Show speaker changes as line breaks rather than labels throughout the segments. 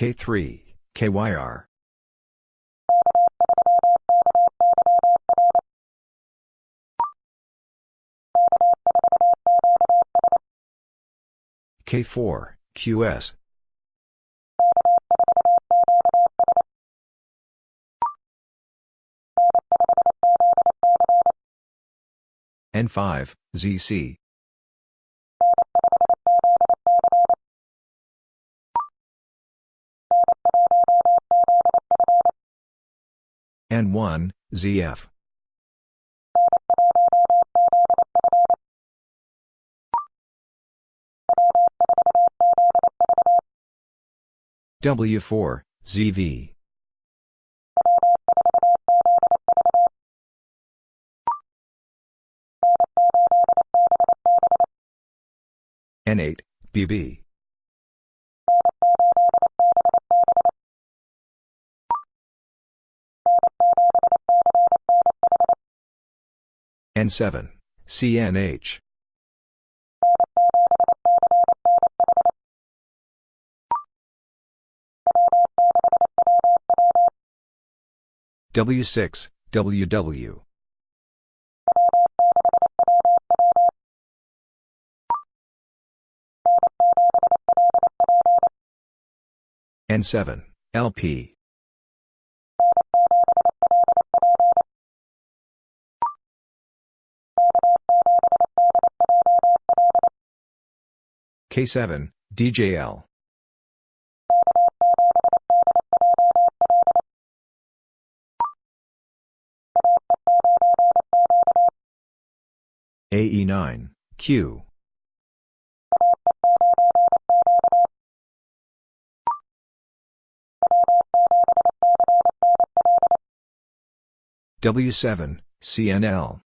K3, KYR. K4, QS. N5, ZC. N1, ZF. W4, ZV. N8, BB. N7, CNH. W6, WW. N7, LP. K7, DJL. AE9, Q. W7, CNL.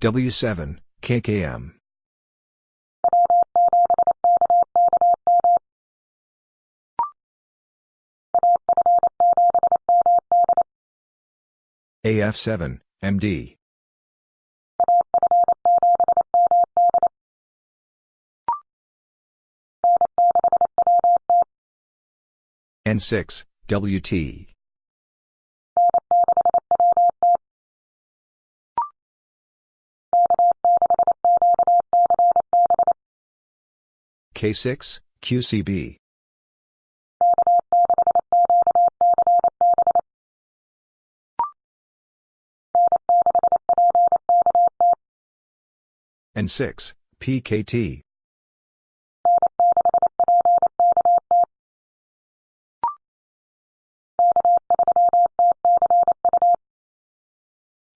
W7, KKM. AF7, MD. N6, WT. K6, QCB. N6, PKT.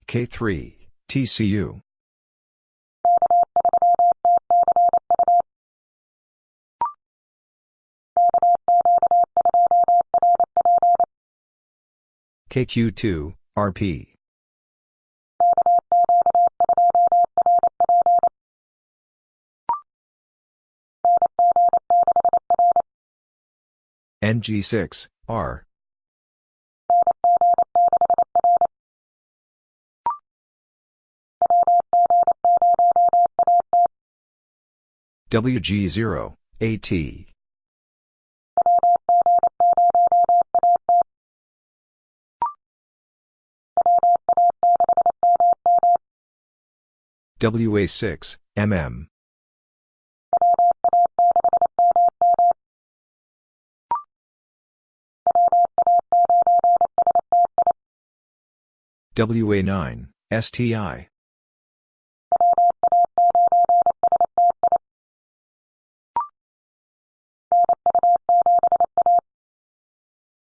K3, TCU. KQ2, RP. NG6, R. WG0, AT. WA6, MM. WA9, STI.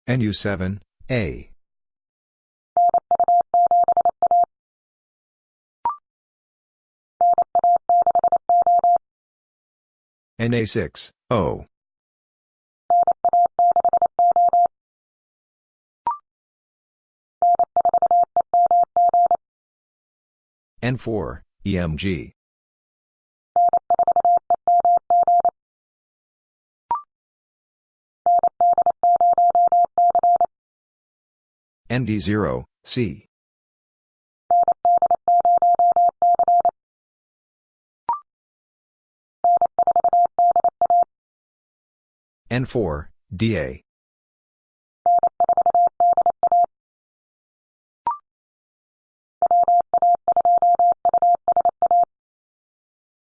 NU7, A. NA6, O. N4, EMG. ND0, C. N4, DA.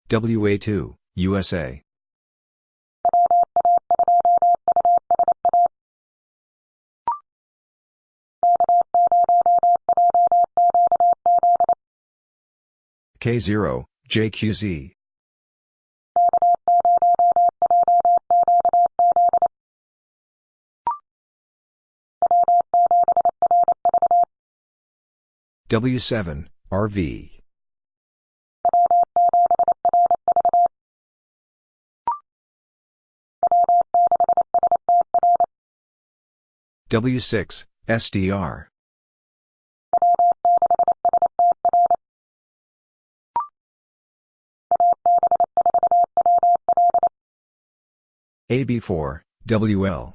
WA2, USA. K0, JQZ. W7, RV. W6, SDR. AB4, WL.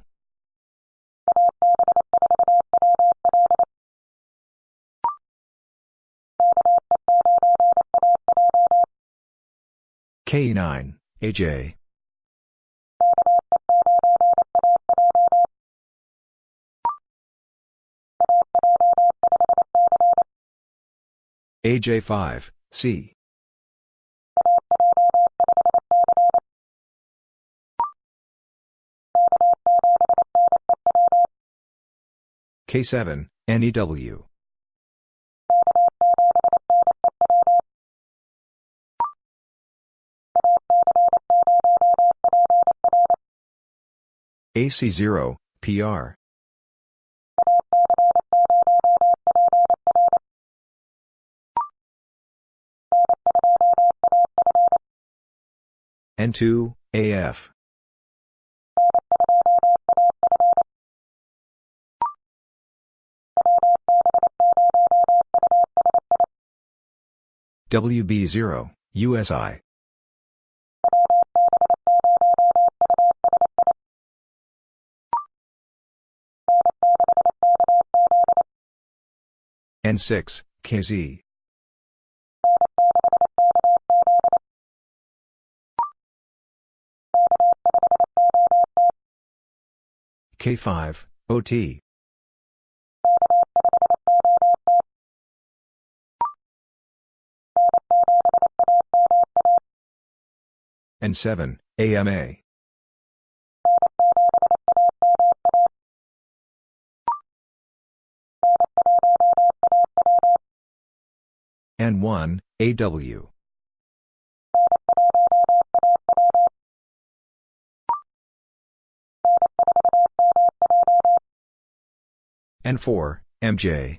K9, AJ. AJ5, C. K7, NEW. AC0, PR. N2, AF. WB0, USI. N6, KZ. K5, OT. N7, AMA. N1, AW. N4, MJ.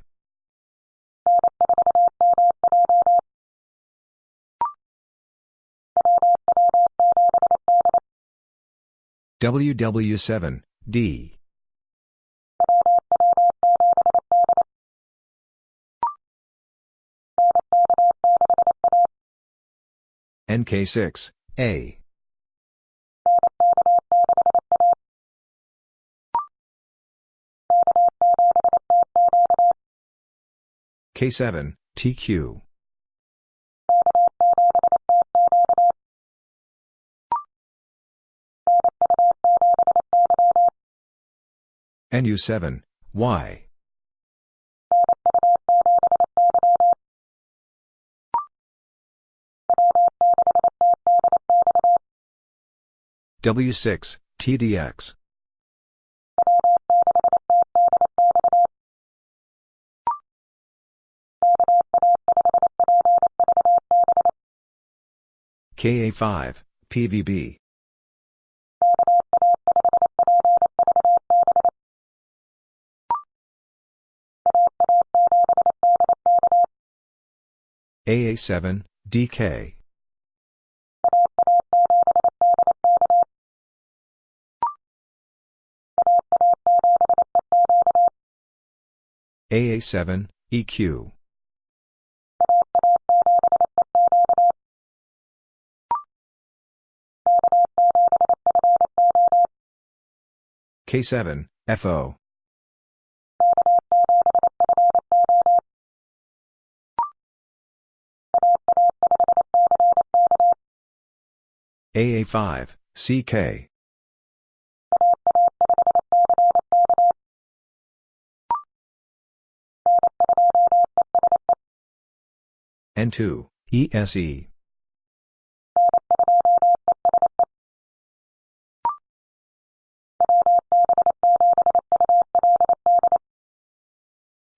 WW7, D. NK6, A. K7, TQ. NU7, Y. W6, TDX. KA5, PVB. AA7, DK. AA7, EQ. K7, FO. AA5, CK. N2, ESE.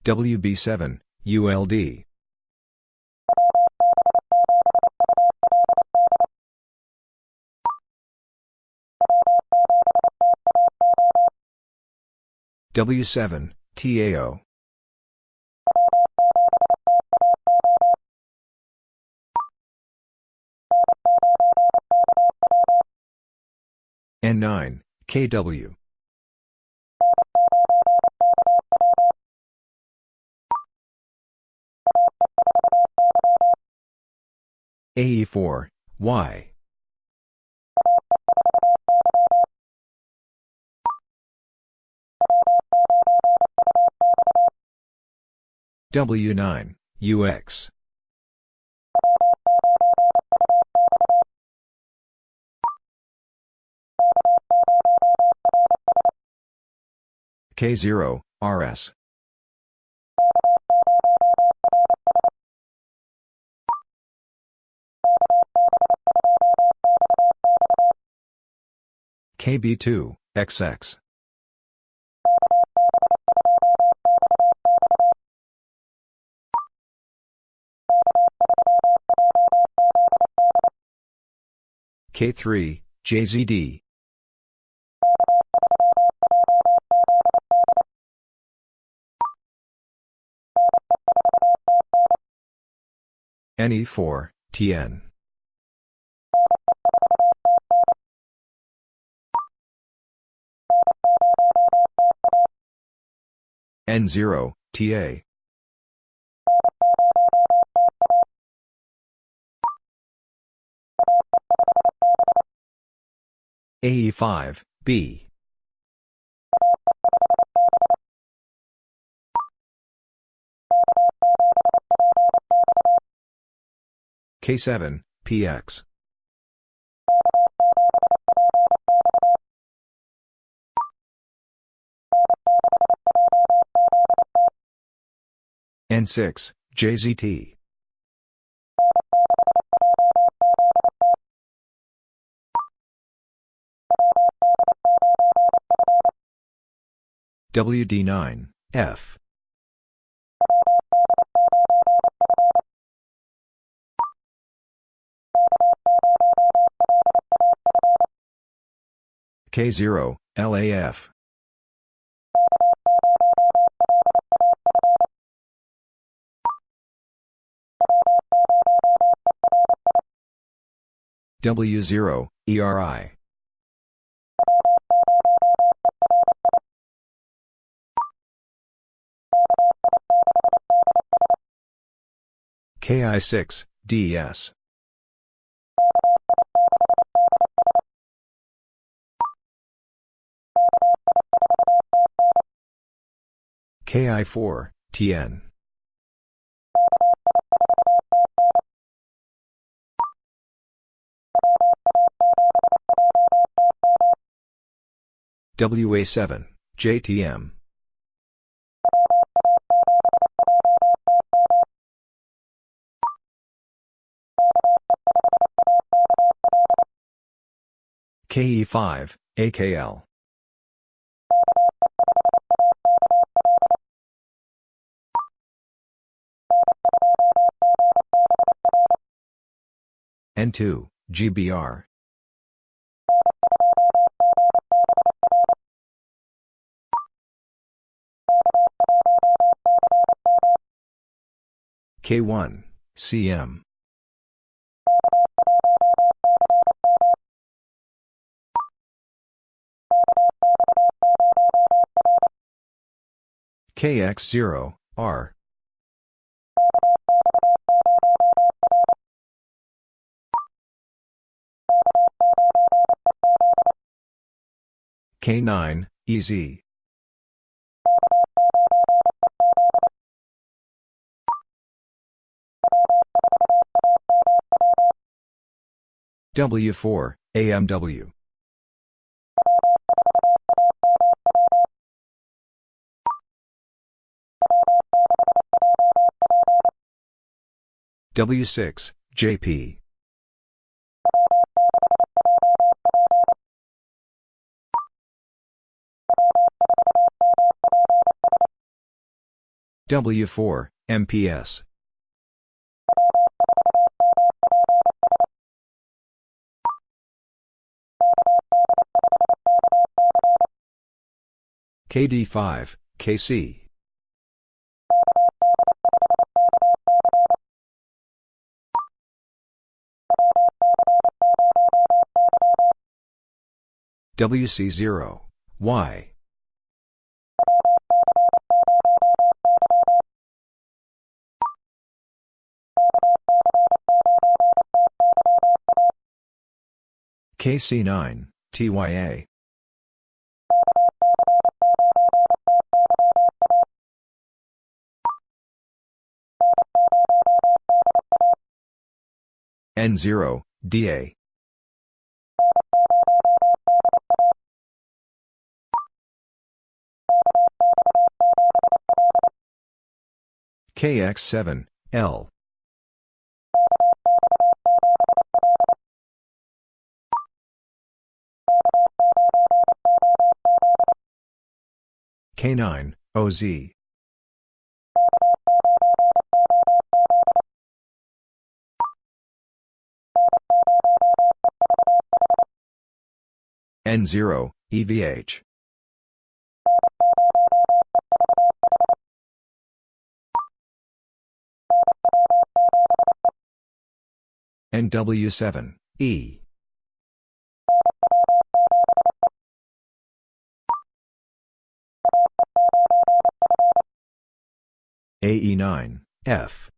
WB7, ULD. W7, TAO. N9, KW. AE4, Y. W9, UX. K0, RS. KB2, XX. K3, JZD. NE4, TN. N0, TA. AE5, B. K7, PX. N6, JZT. WD9, F. K0, LAF. W0, ERI. KI6, DS. KI4, TN. WA7, JTM. KE5, AKL. N2, GBR. K1, CM. KX0, R. K9, EZ. W4, AMW. W6, JP. W4, MPS. KD5, KC. WC0, Y. KC9, TYA. N0, DA. KX7, L. K9, OZ. N0, EVH. NW7, E. AE9, F.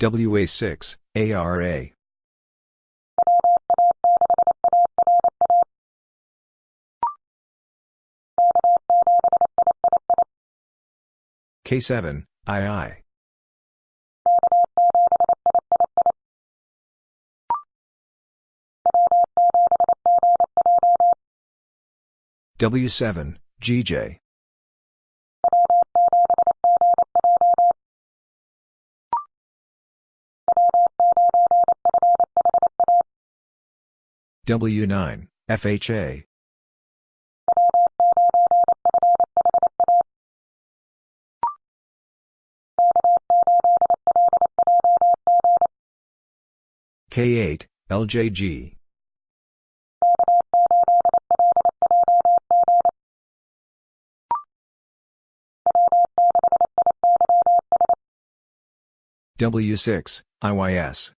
WA6, ARA. K7, II. W7, GJ. W9, FHA. K8, LJG. W6, IYS.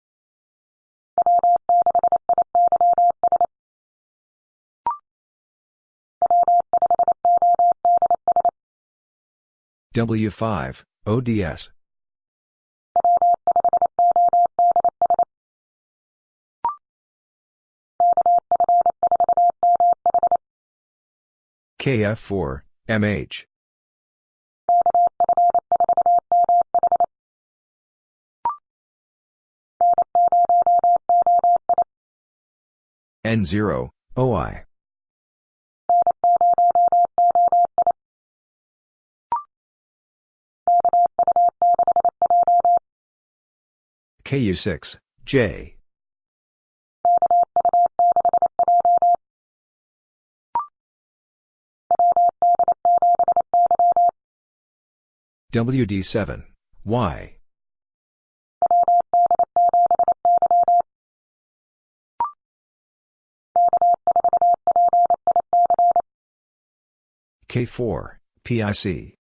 W5, ODS. KF4, MH. N0, OI. KU6, J. WD7, Y. K4, PIC.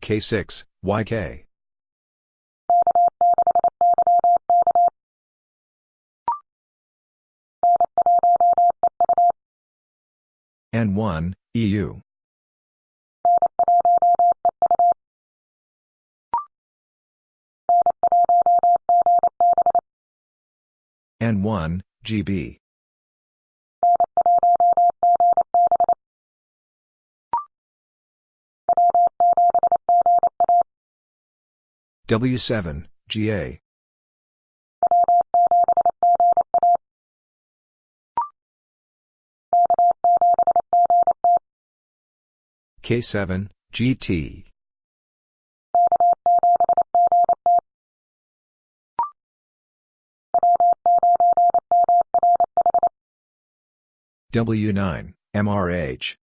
K6, YK. N1, EU. N1, GB. W7, GA. K7, GT. W9, MRH.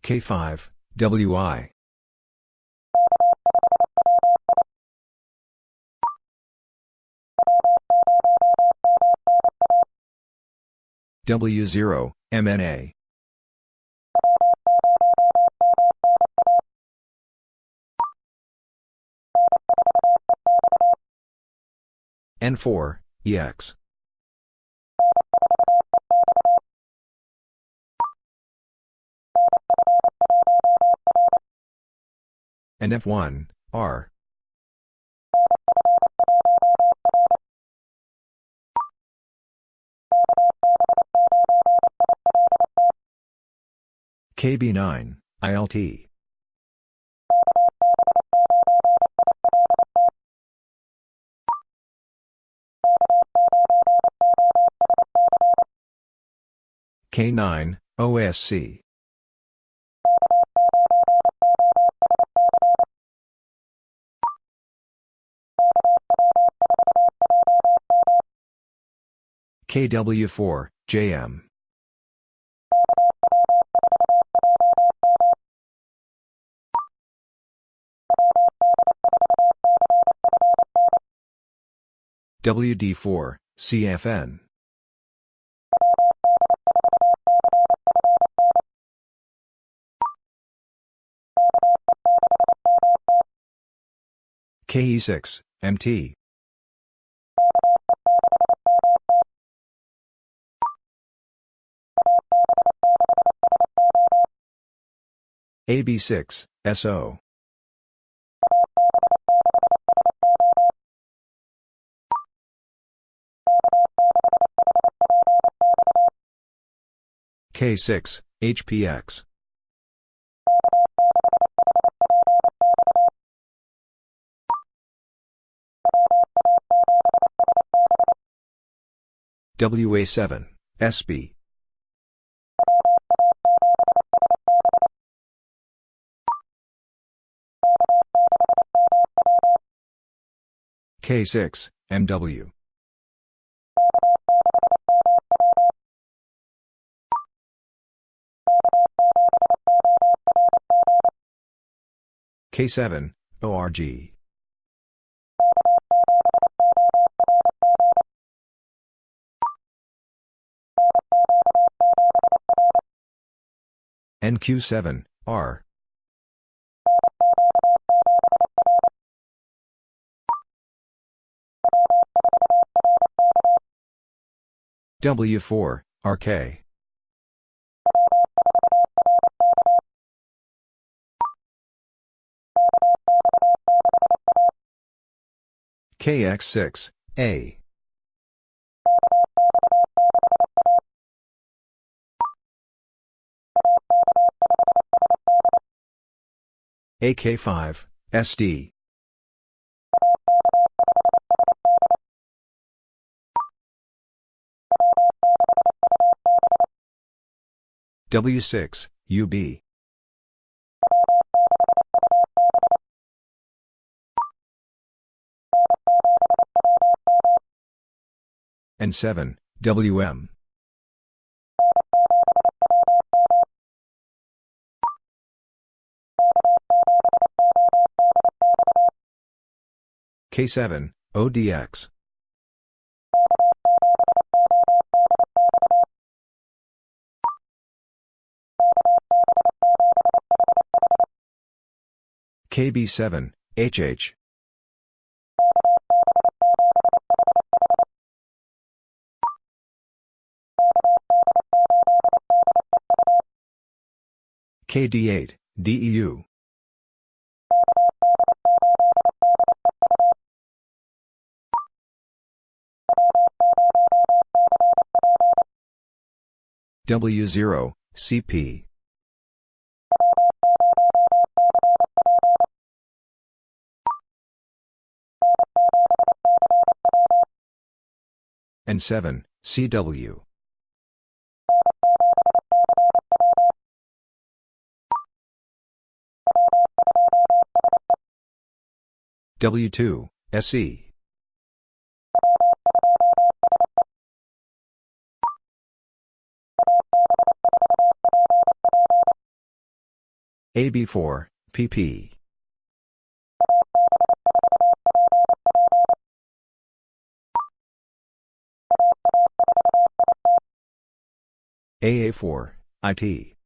K5, WI. W0, MNA. N4, EX. And F1, R. KB9, ILT. K9, OSC. KW4, JM. WD4, CFN. KE6, MT. AB6, SO. K6, HPX. WA7, SB. K6, MW. K7, ORG. NQ7, R. W4, RK. KX6, A. AK5, SD. W6, UB. N7, WM. K7, ODX. KB7, HH. KD8, DEU. W0, CP. N7, CW. W2, SE. AB4, PP. AA4, IT.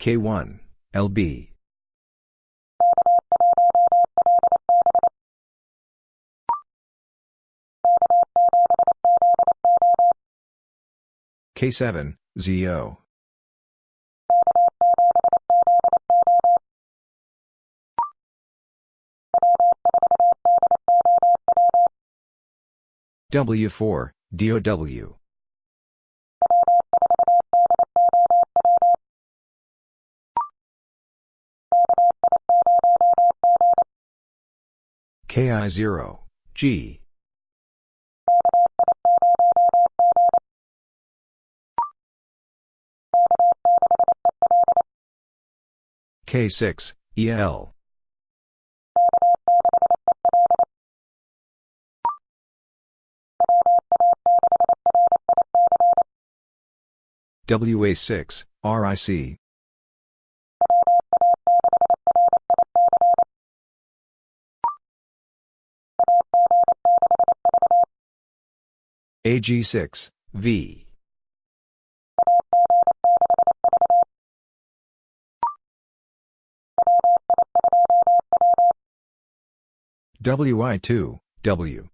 K1, LB. K7, ZO. W4, DOW. KI0, G. K6, EL. WA6, RIC. AG6, V. WI2, W.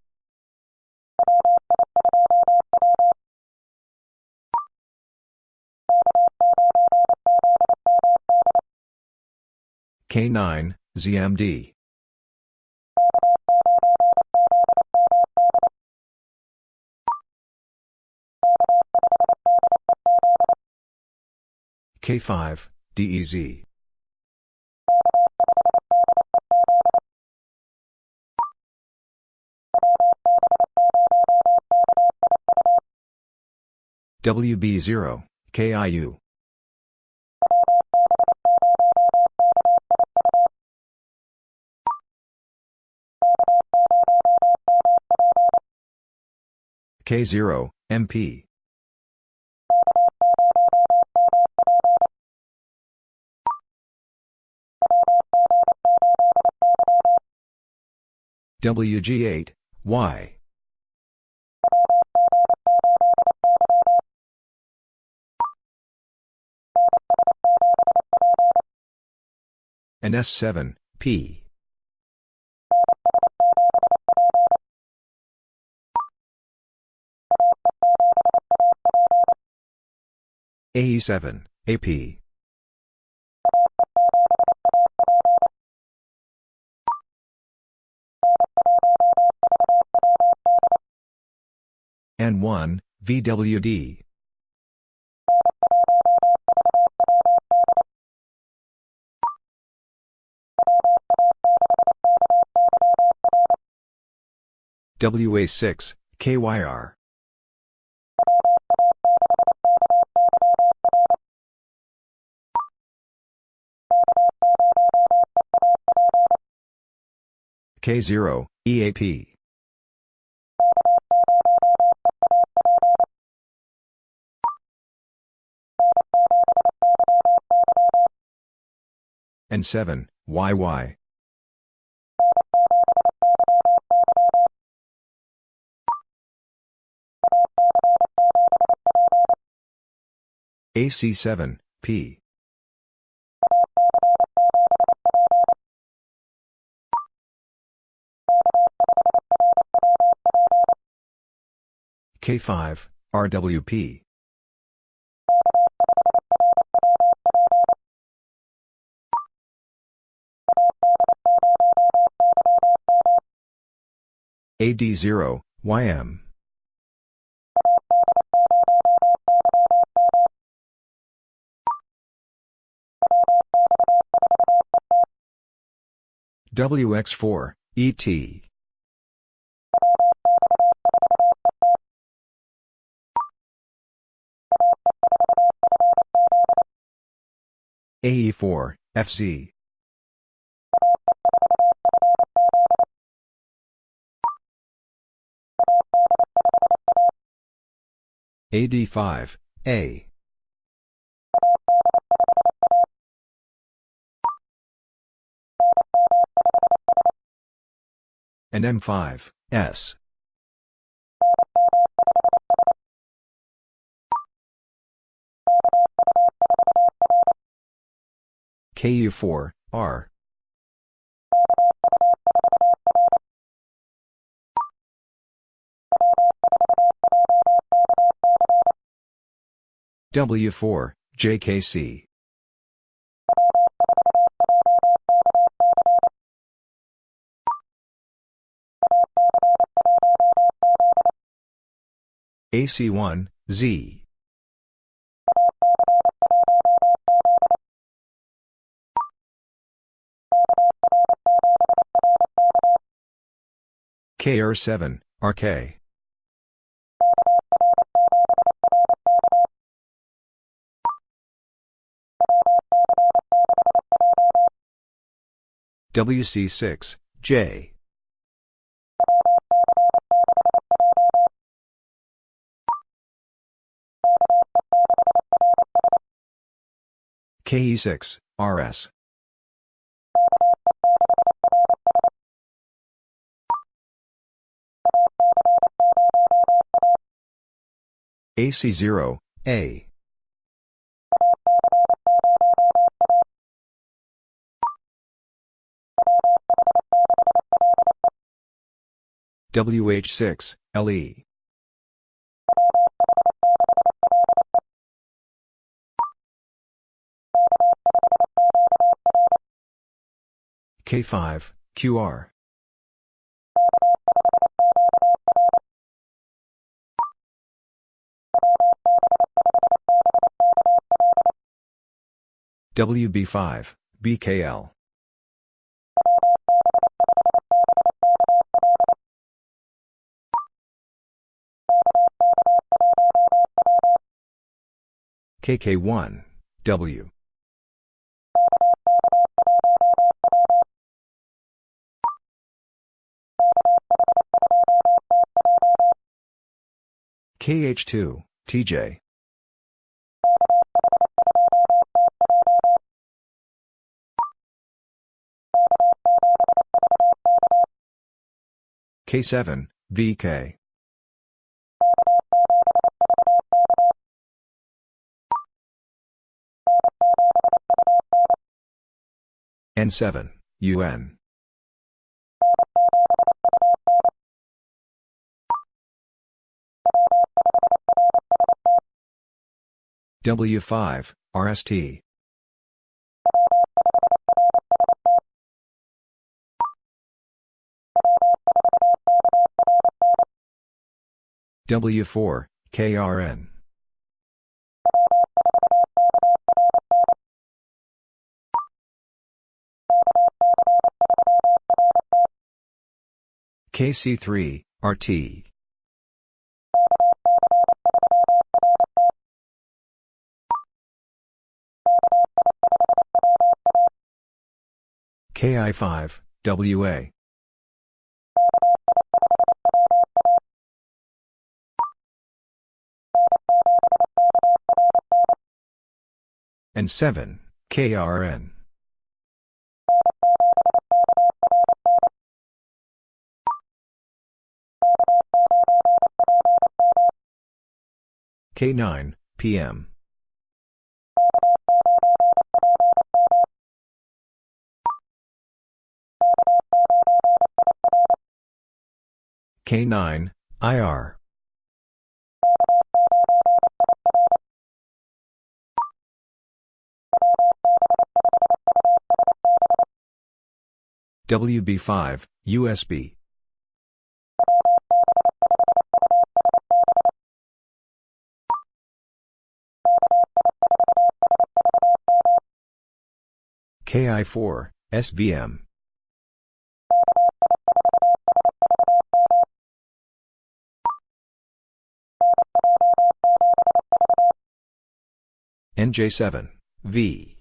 K9, ZMD. K5, DEZ. WB0, KIU. K0, MP. WG8, Y. and S7, P. AE7, AP. N1, VWD. WA6, KYR. K0, EAP. N7, YY. AC7, P. K5, RWP. AD0, YM. WX4, ET. AE4, FC. AD5, A. and M5, S. KU4, R. W4, JKC. AC1, Z. KR7, RK. WC6, J. KE6, RS. AC0, A. WH6, LE. K5, QR. WB5, BKL. KK1, W. KH2, TJ. K7, VK. N7, UN. W5, RST. W4, KRN. KC3, RT. KI5, WA. N7, KRN. K9, PM. K9, IR. WB5, USB. KI4, SVM. NJ7, V.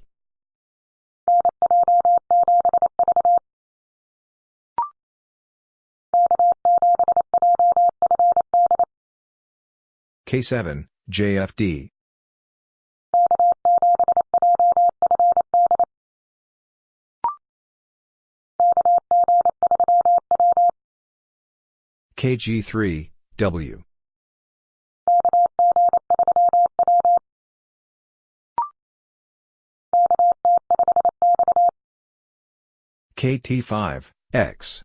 K7, JFD. KG3, W. KT5, X.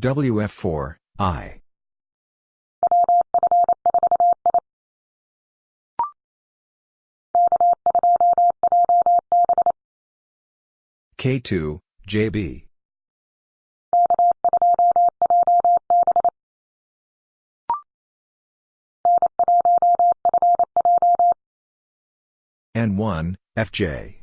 WF4, I. K2, JB. N1, FJ.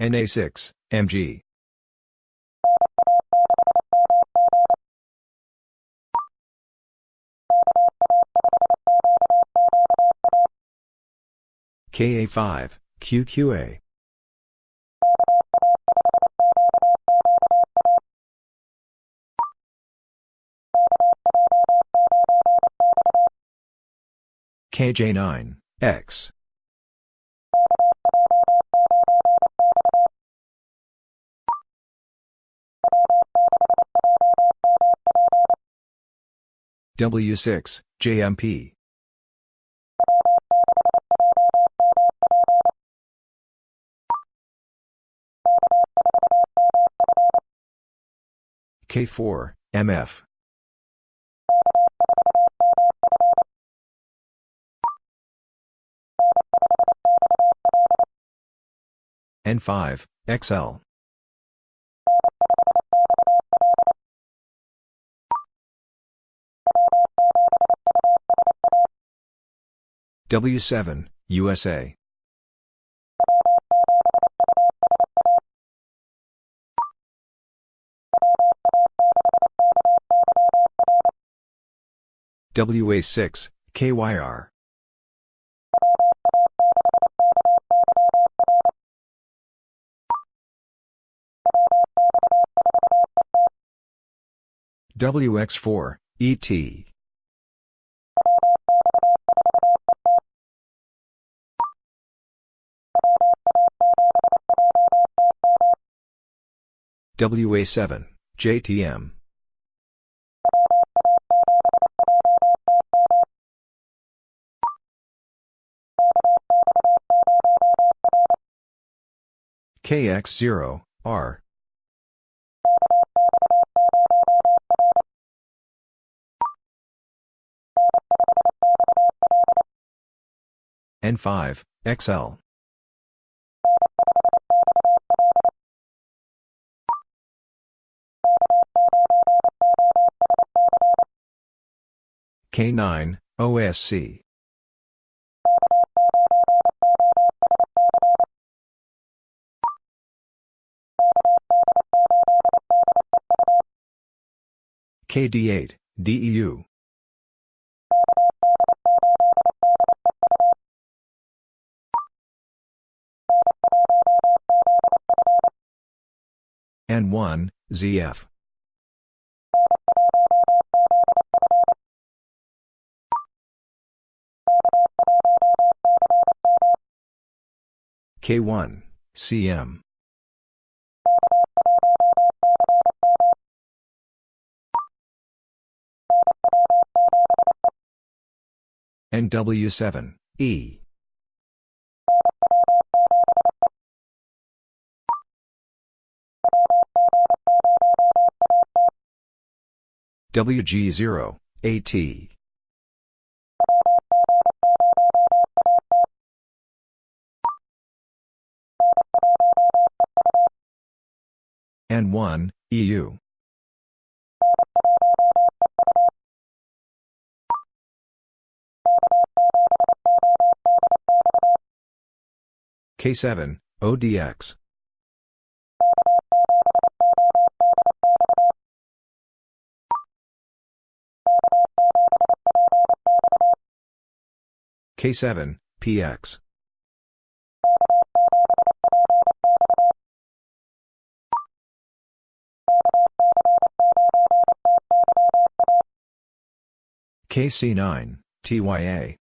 NA6, MG. KA5, QQA. KJ9, X. W6, JMP. K4, MF. N5, XL. W7, USA. WA6, KYR. WX4, ET. WA7, JTM. KX0, R. N5, XL. K9, OSC. KD8, DEU. N1, ZF. K1, CM. NW7, E. WG0, AT. N1, EU. K7, ODX. K7, PX. KC9, TYA.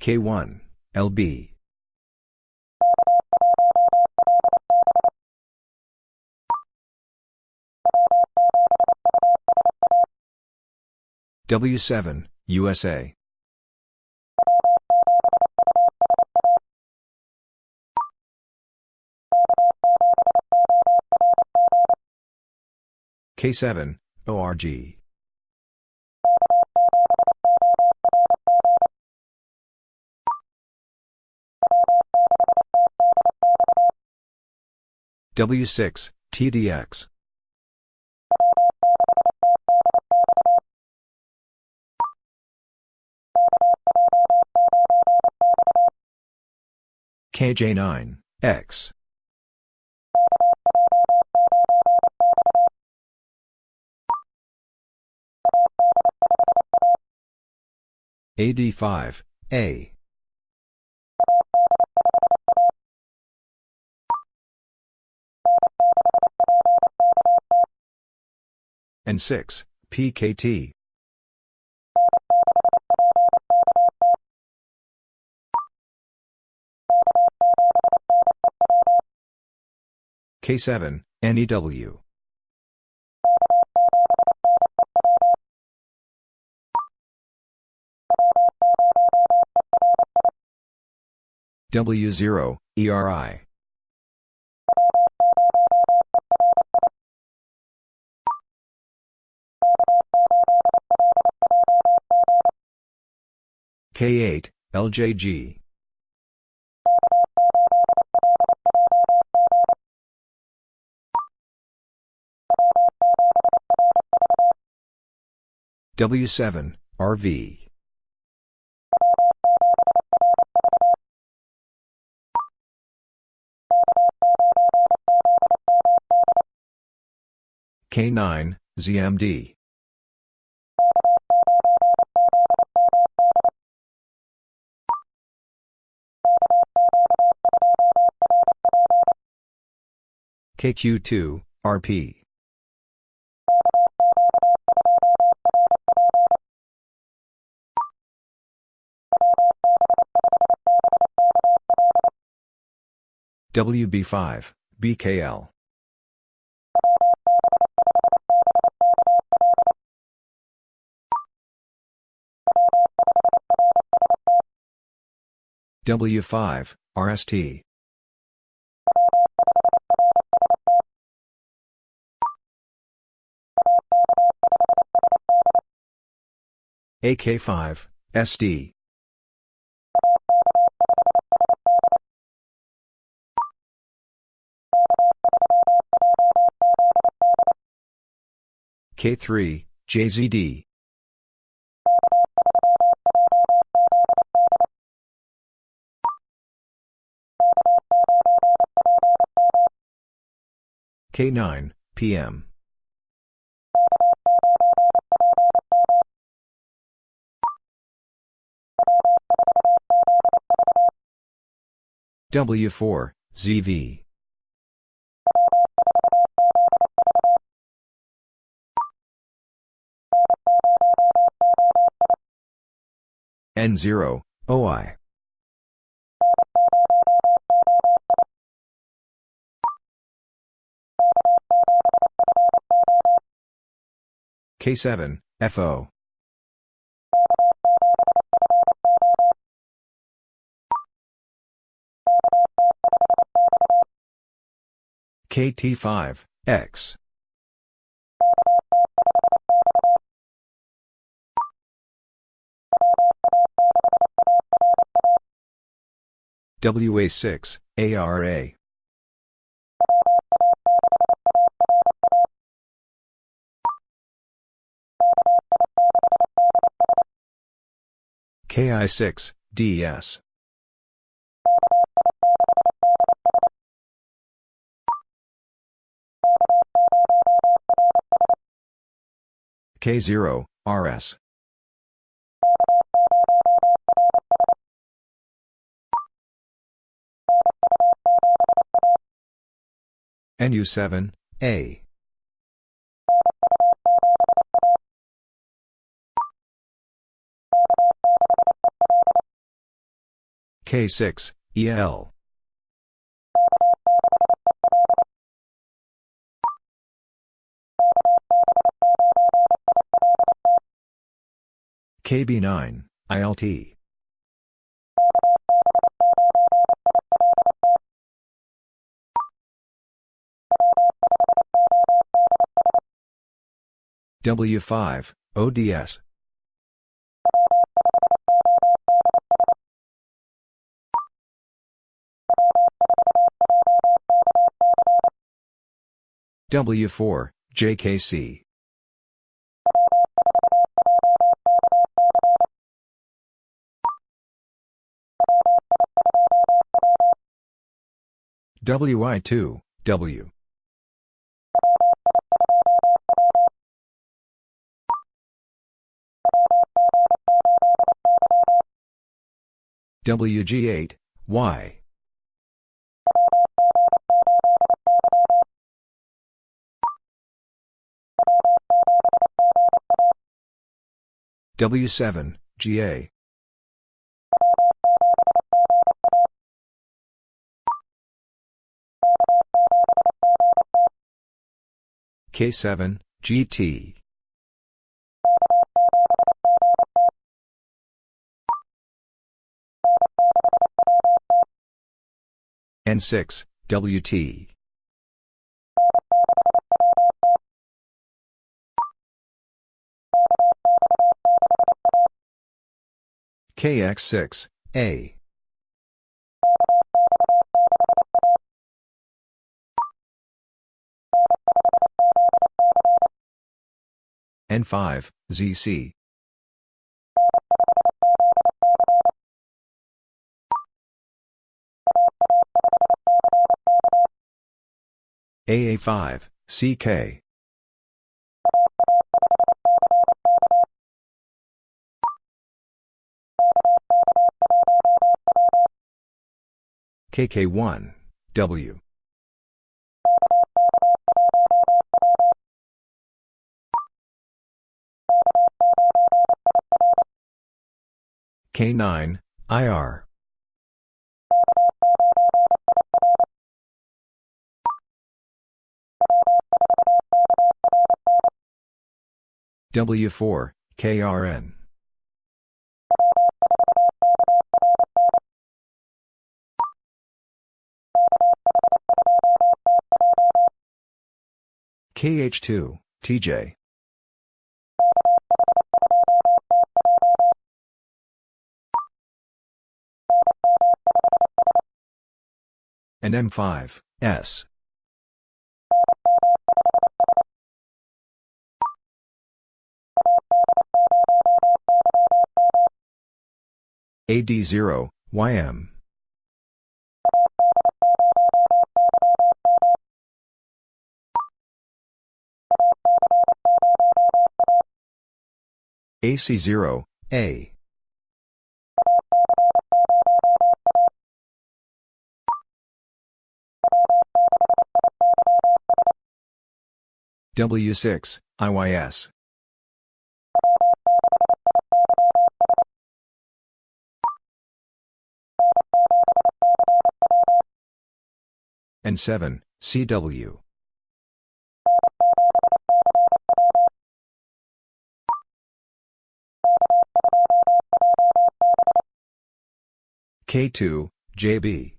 K1, LB. W7, USA. K7, ORG. W6, TDX. KJ9, X. AD5, A. and 6, PKT. K7, NEW. W0, ERI. K8, LJG. W7, RV. K9, ZMD. KQ2, RP. WB5, BKL. W5, RST. AK5, SD. K3, JZD. K9, PM. W4, ZV. N0, OI. K7, FO. KT5, X. WA6, ARA. KI6, DS. K0, RS. NU7, A. K6, EL. KB9, ILT. W5, ODS. W4, JKC. WI2, W. WG8, Y. W7, GA. K7, GT. N6, WT. KX6, A. N5, ZC. AA5, CK. KK1, W. K9, IR. W4, KRN. KH2, TJ. And M5, S. AD0, YM. AC0, A. W6, IYS. N7, CW. K2, JB.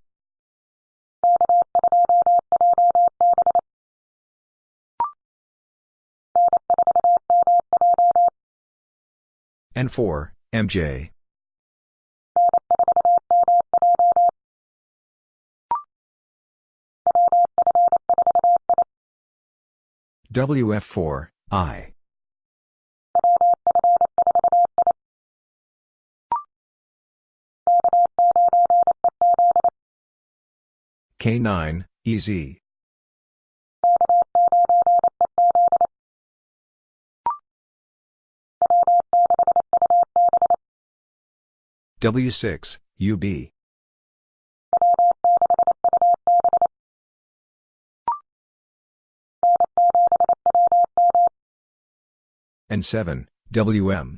N4, MJ. WF4, I. K9, EZ. W6, UB. And 7, WM.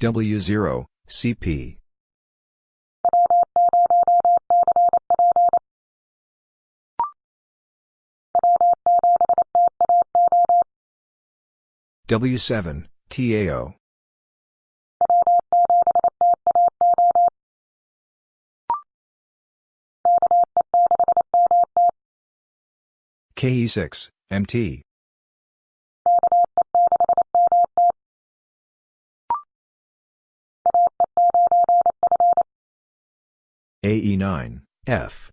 W0, CP. W7, TAO. KE6, MT. AE9, F.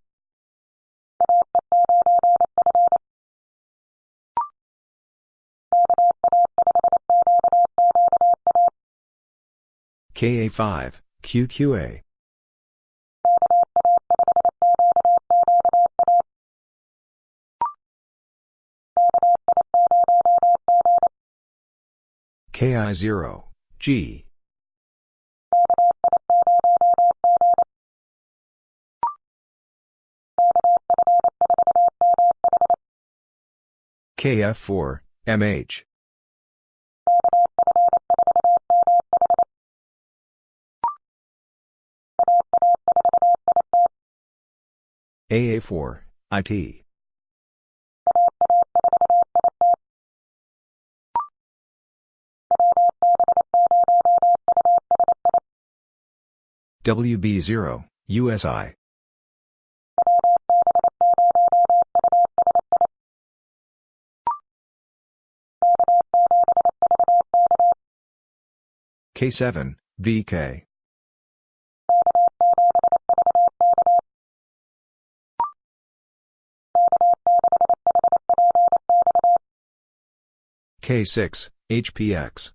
KA5, QQA. KI0, G. KF4, MH. AA4, IT. WB0, USI. K7, VK. K6, HPX.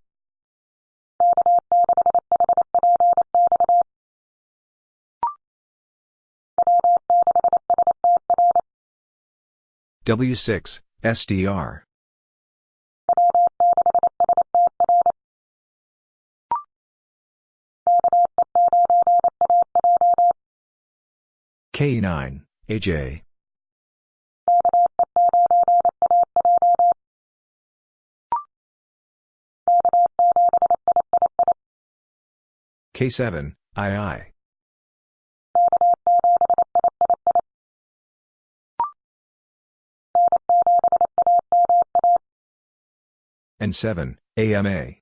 W6, SDR. K9, AJ. K7, II. And 7, AMA.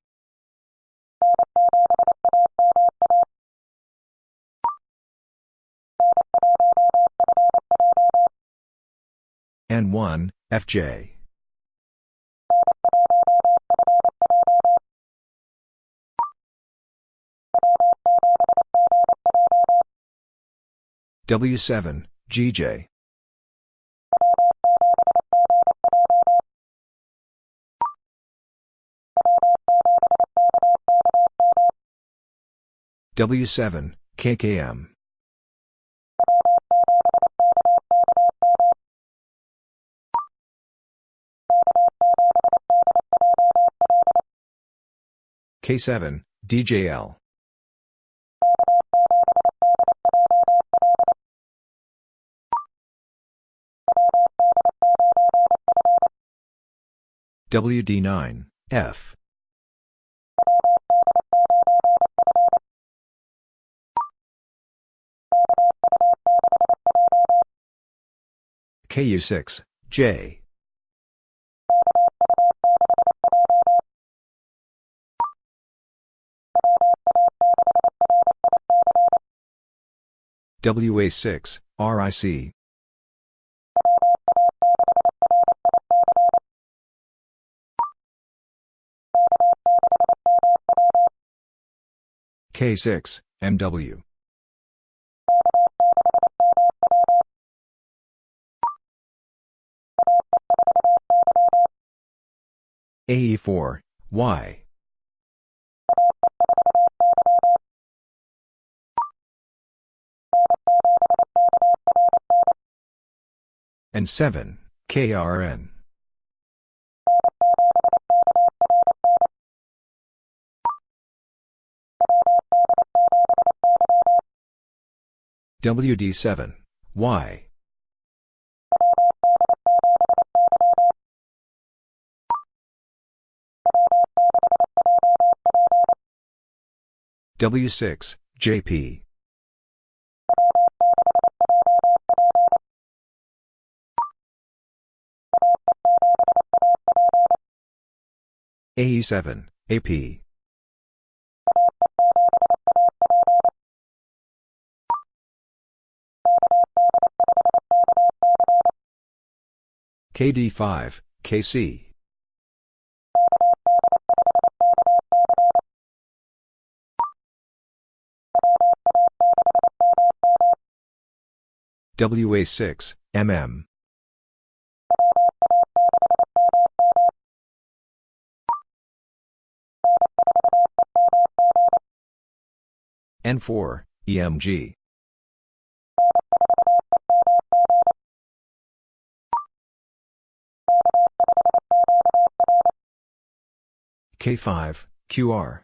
N1, FJ. W7, GJ. W7, KKM. K7, DJL. WD9, F. KU6, J. WA6, RIC. K6, MW. AE4, Y. N7, KRN. WD7, Y. W6, JP. AE7, AP. KD5, KC. WA6, MM. N4, EMG. K5, QR.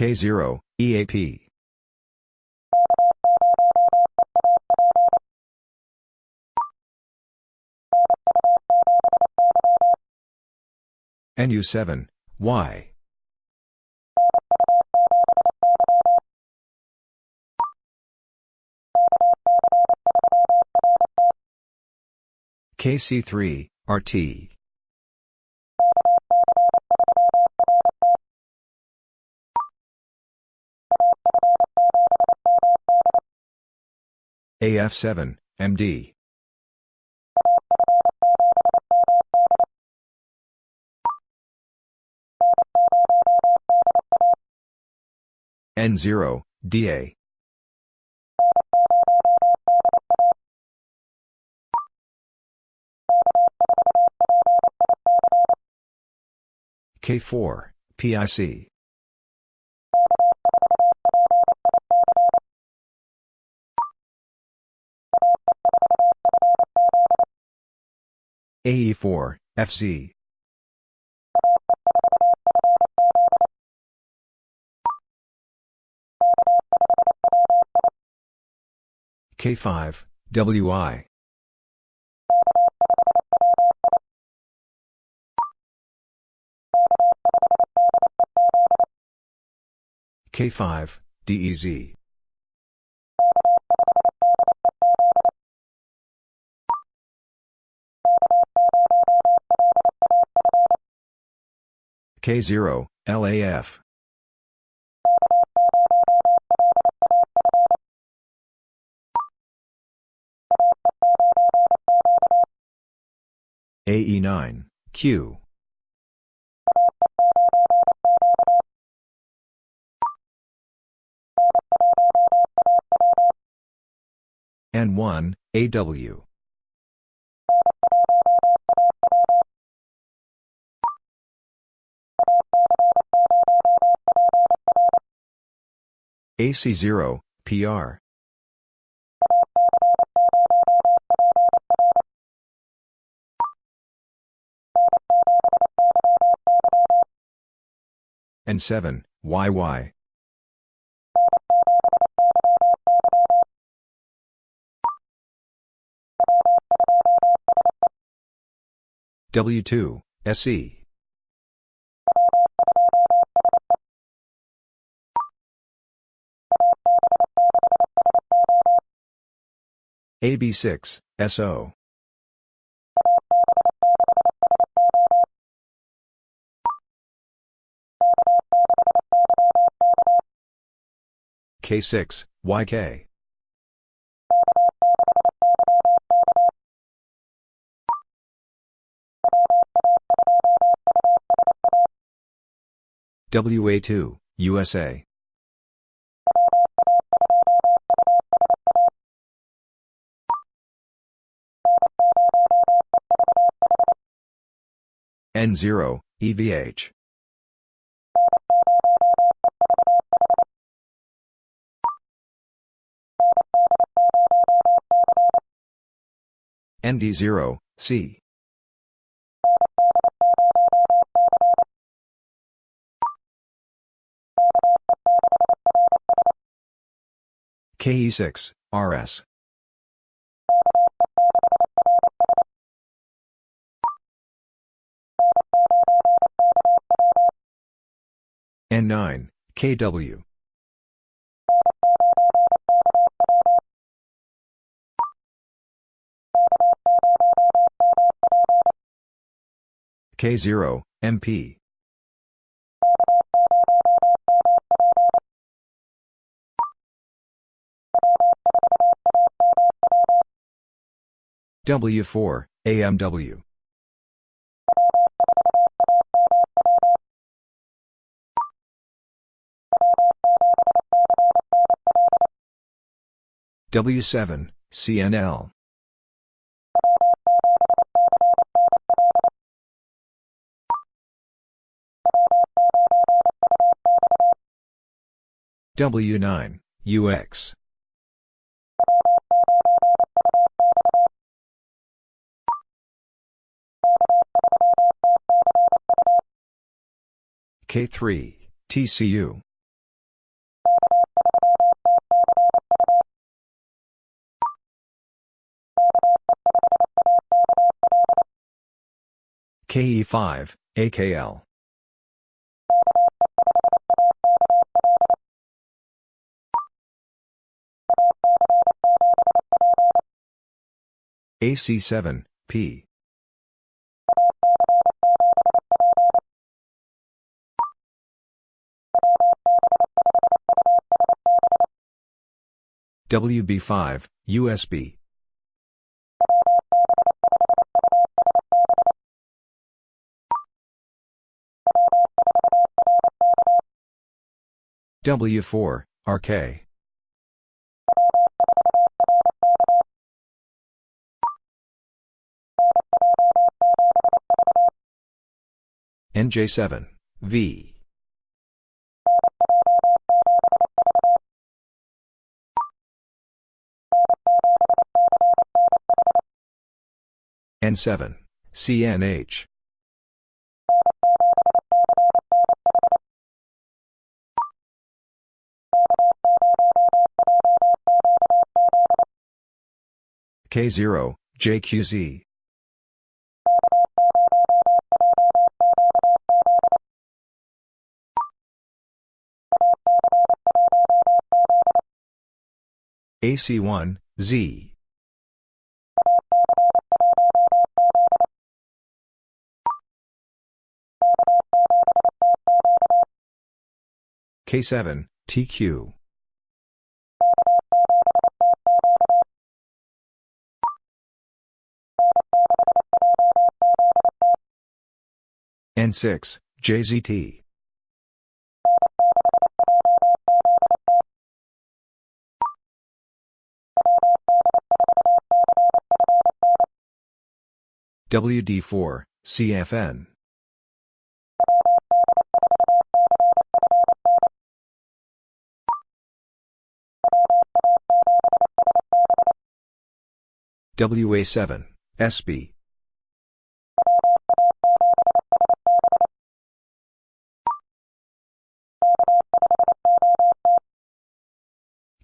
K0, EAP. NU7, Y. KC3, RT. AF7, MD. N0, DA. K4, PIC. AE4, FC. K5, WI. K5, DEZ. K0, LAF. AE9, Q. N1, AW. AC0, PR. N7, YY. W2, SE. AB6, SO. K6, YK. WA2, USA. N0, EVH. ND0, C. KE6, RS. N9, KW. K0, MP. W4, AMW. W7, CNL. W9, UX. K3, TCU. KE5, AKL. AC7, P. WB5, USB. W4, RK. NJ7, V. N7, CNH. K0, JQZ. AC1, Z. K7, TQ. N6, JZT. WD4, CFN. WA7, SB.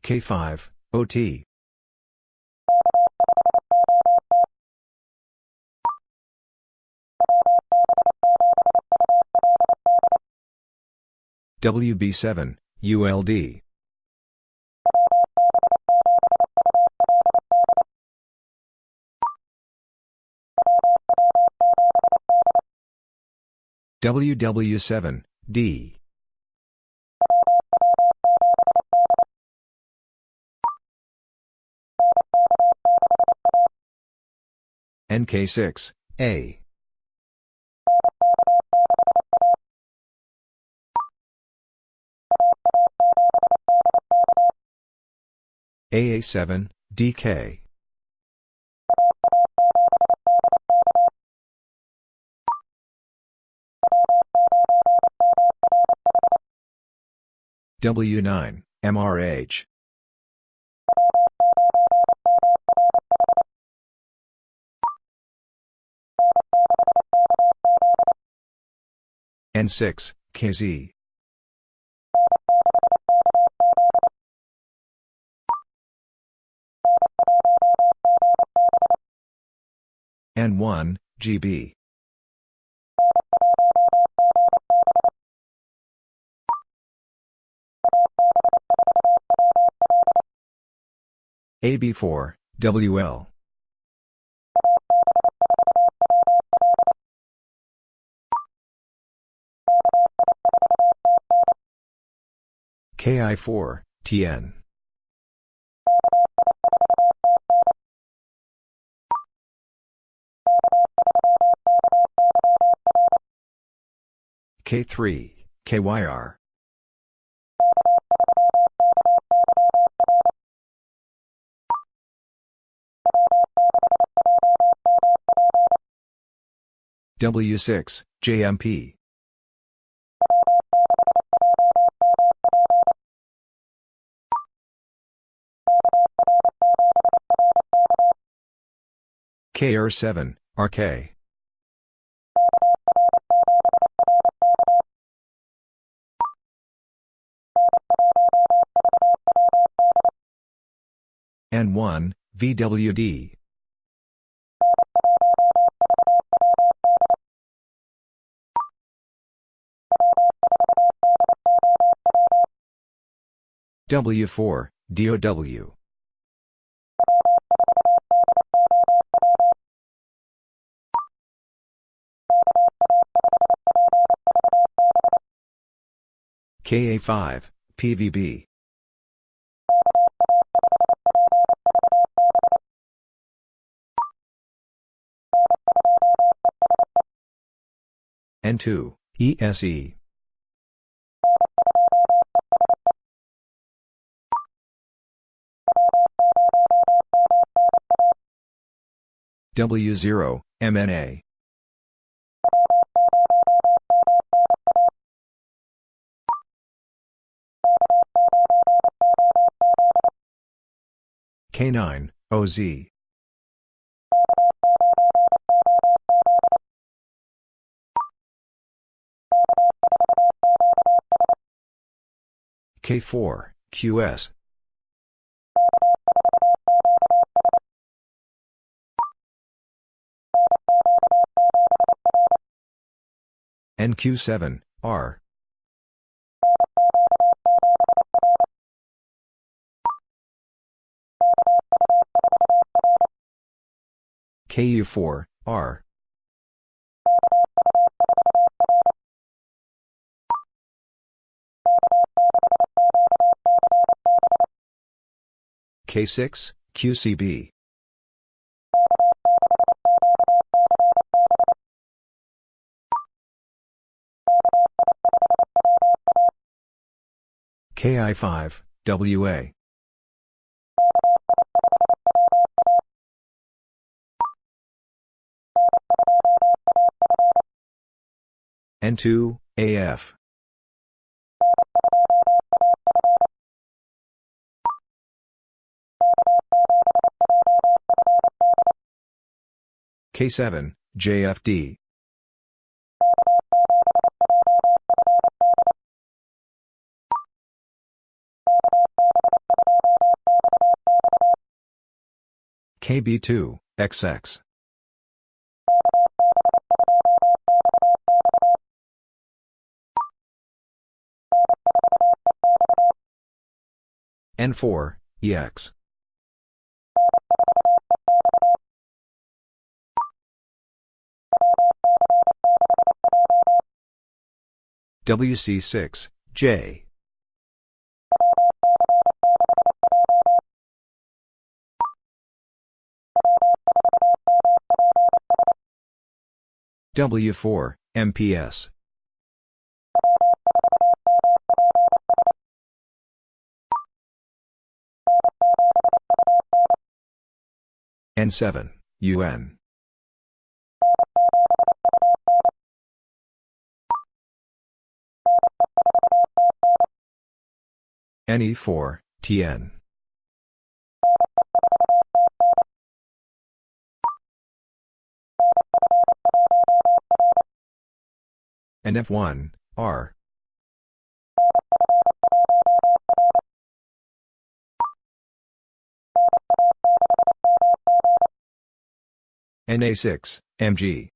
K5, OT. WB7, ULD. WW7, D. NK6, A. AA7, DK. W9, MRH. N6, KZ. N1, GB. AB4, WL. KI4, TN. K3, KYR. W6, JMP. KR7, RK. N1, VWD. W4, DOW. KA5, PVB. N2, ESE. W0, MNA. K9, OZ. K4, QS. NQ7, R. KU4, R. K6, QCB. KI5, WA. N2, AF. K7, JFD. KB2, XX. N4, EX. WC6, J. W4, MPS. N7, UN. NE4, TN. NF1, R. NA6, MG.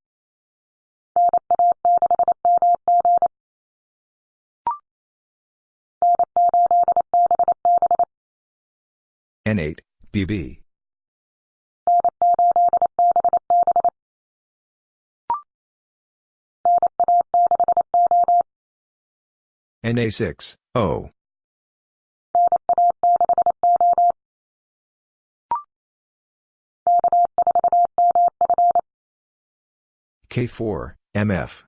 N8, BB. NA6, O. K4, MF.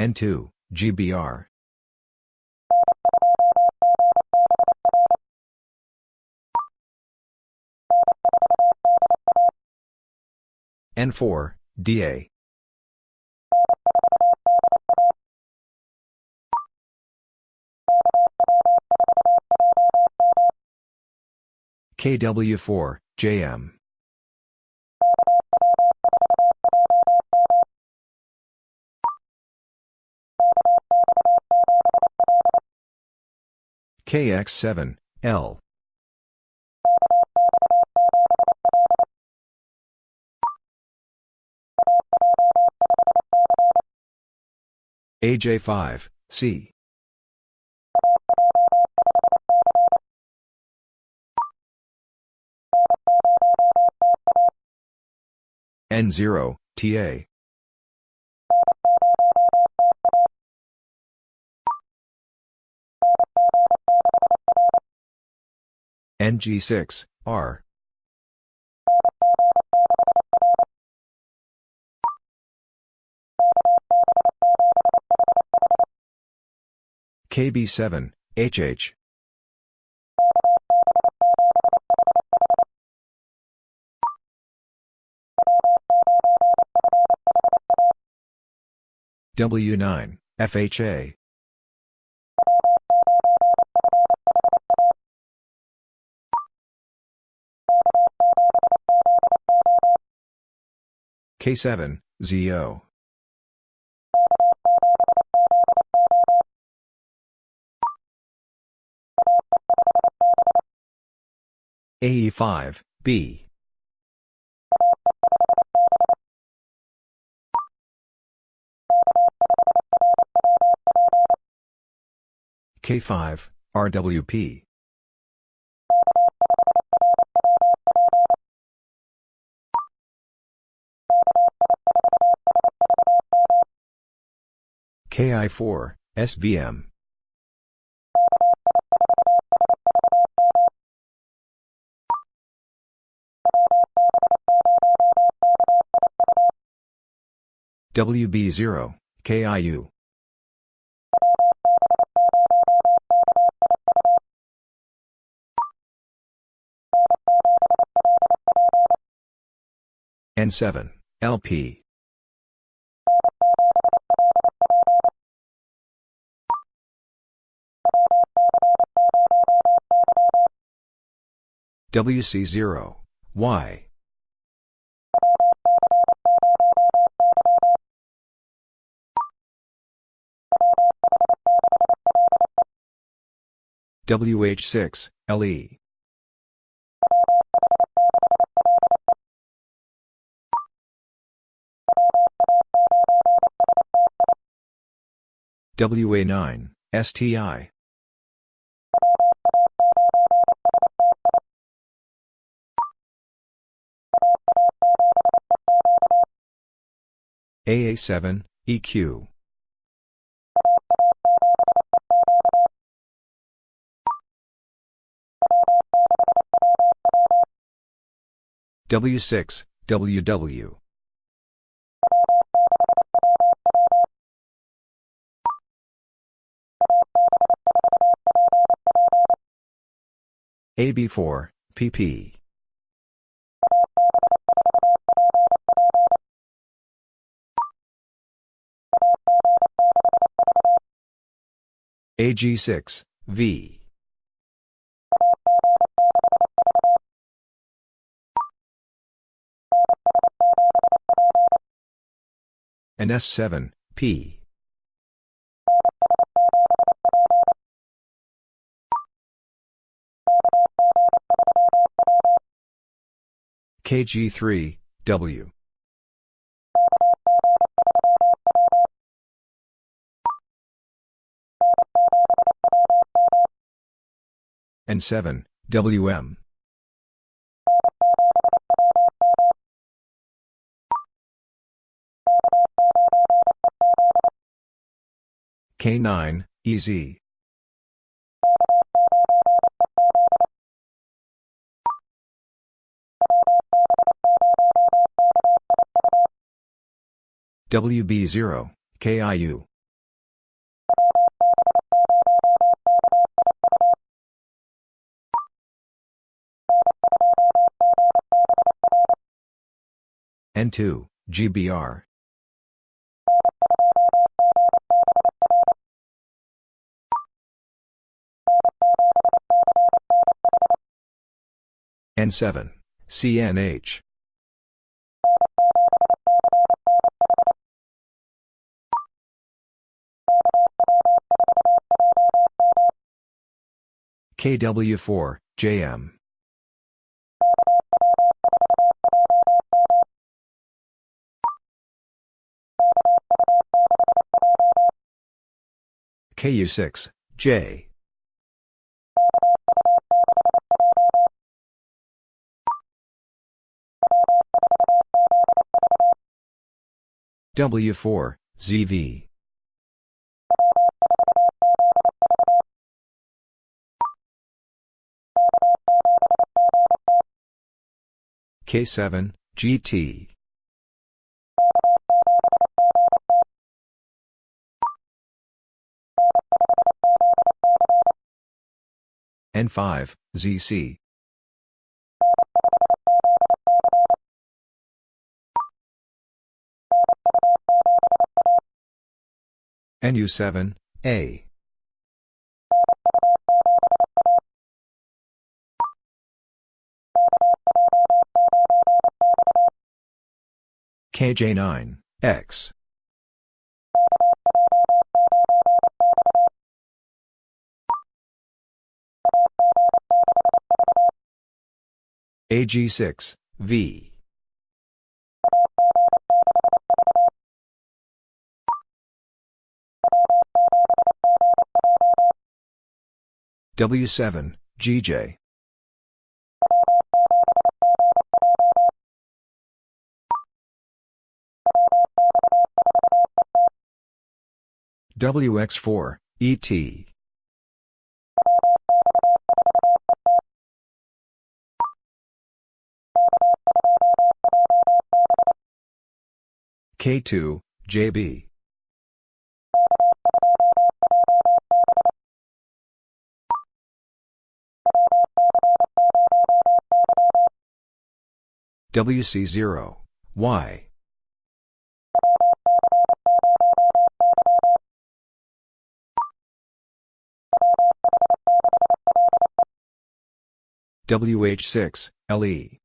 N2, GBR. N4, DA. KW4, JM. KX7, L. AJ5, C. N0, TA. NG6, R. KB7, HH. W9, FHA. K7, ZO. AE5, B. K5, RWP. KI4, SVM. WB0, KIU. N7, LP. WC0, Y. WH6, LE. WA9, STI. AA7, EQ. W6, WW. AB4, PP. AG6, V. NS7, P. KG3, W. N7, WM. K9, EZ. WB0, KIU. N2, GBR. N7, CNH. KW4, JM. KU6, J. W4, ZV. K7, GT. N5, ZC. NU7, A. KJ9, X. AG6, V. W7, GJ. WX4, ET. K2, JB. WC0, Y. WH6, LE.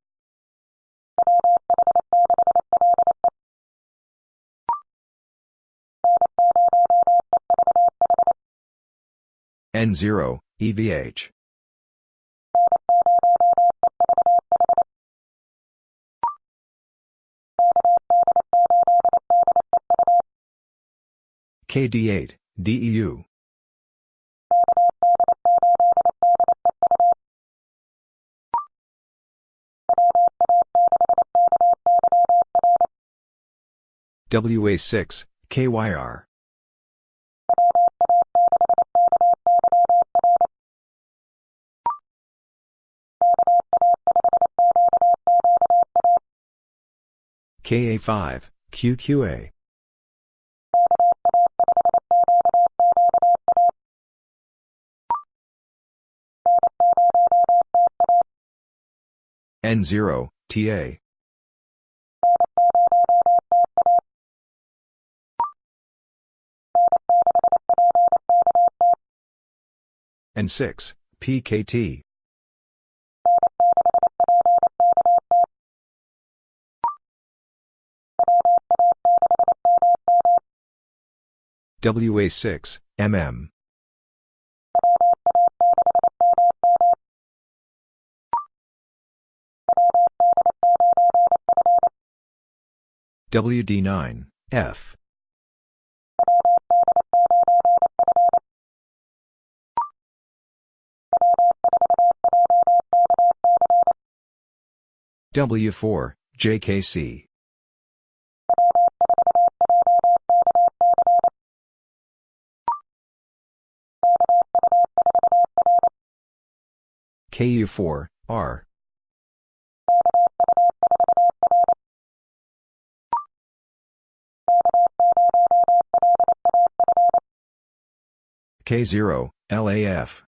N0, EVH. KD8, DEU. WA6, KYR. KA5, QQA. N0, TA. N6, PKT. WA6, MM. WD9, F. W4, JKC. KU4, R. K0, LAF.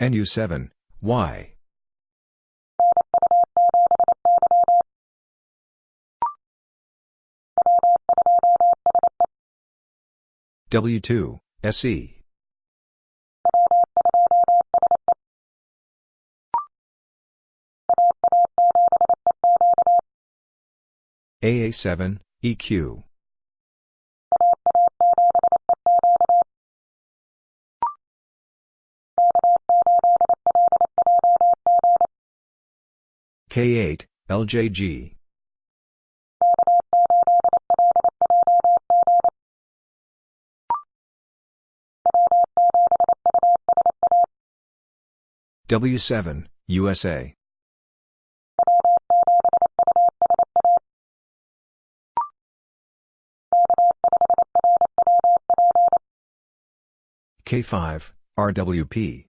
NU7, Y. W2, SE. AA7, EQ. K8, LJG. W7, USA. K5, RWP.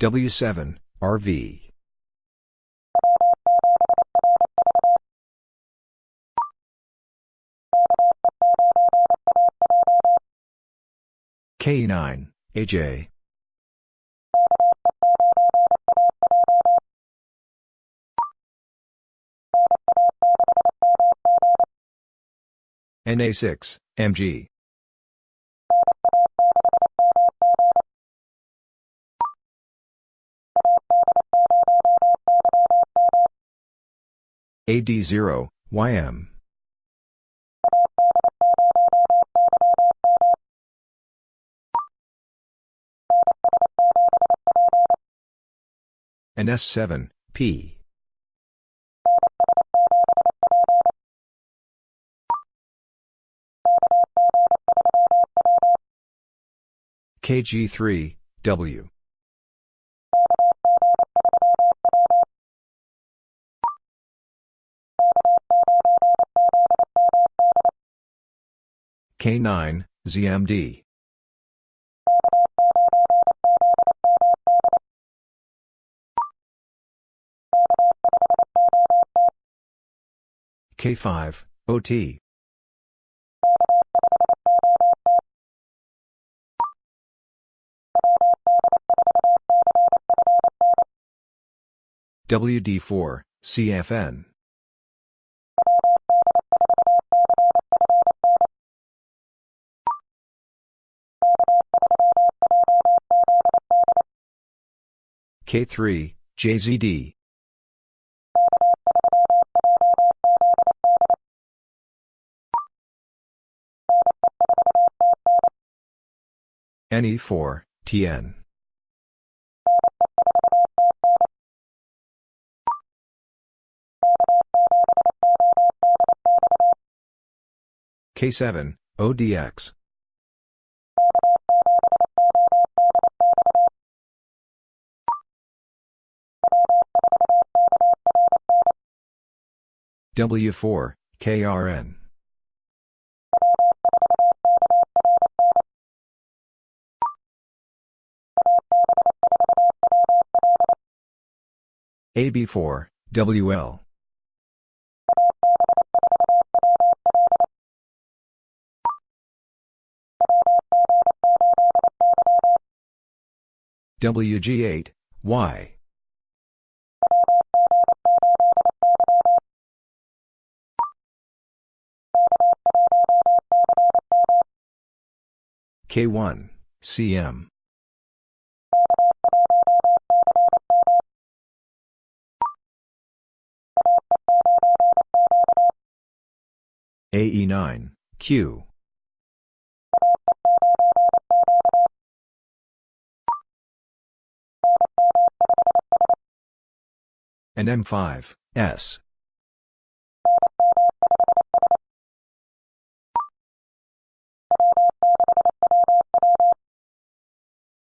W7, RV. K9, AJ. NA6, MG. AD0, YM. NS7, P. KG3, W. K9, ZMD. K5, OT. WD4, CFN. K3, JZD. NE4, TN. K7, ODX. W4, KRN. AB4, WL. WG8, Y. K1, CM. AE9, Q. NM5, S.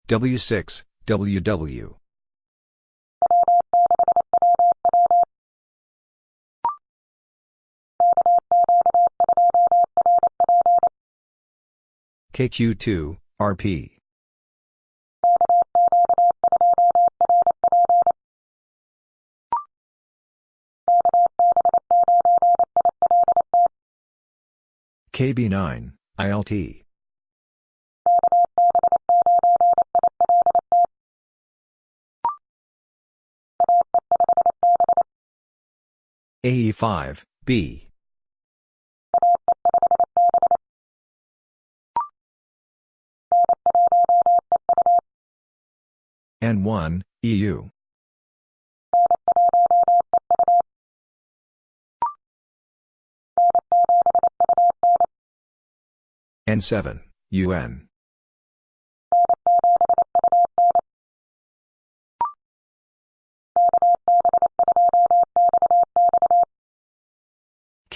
W6, WW. KQ2, RP. KB9, ILT. AE5, B. N1, EU. N7, UN.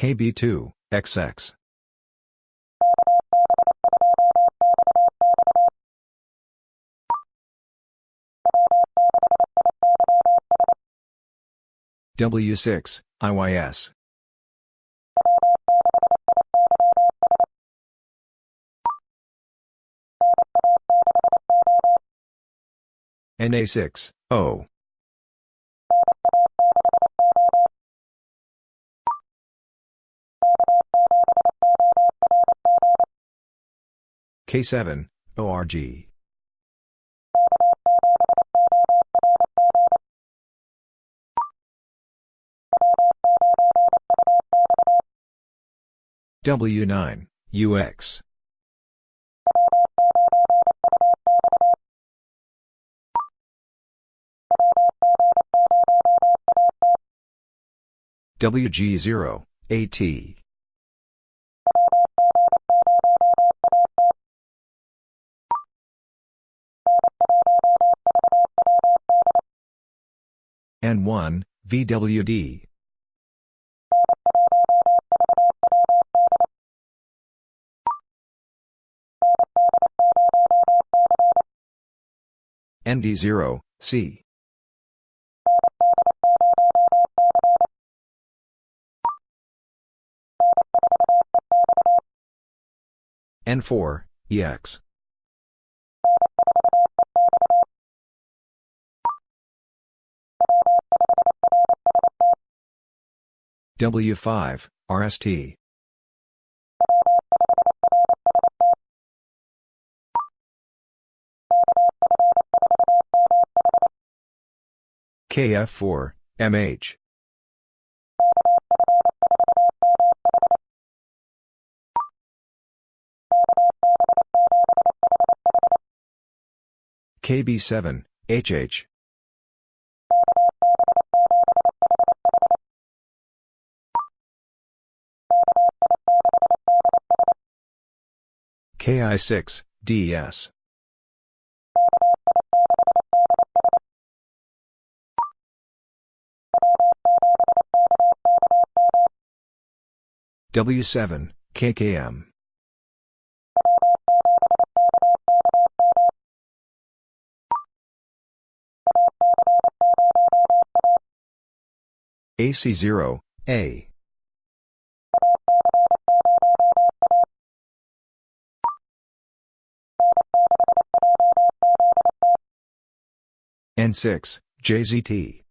KB2, XX. W6, IYS. NA6, O. K7, ORG. W9, UX. WG0, AT. N1, VWD. ND0, C. N4, EX. W5, RST. KF4, MH. KB7, HH. KI6, DS. W7, KKM. AC0, A. N6, JZT.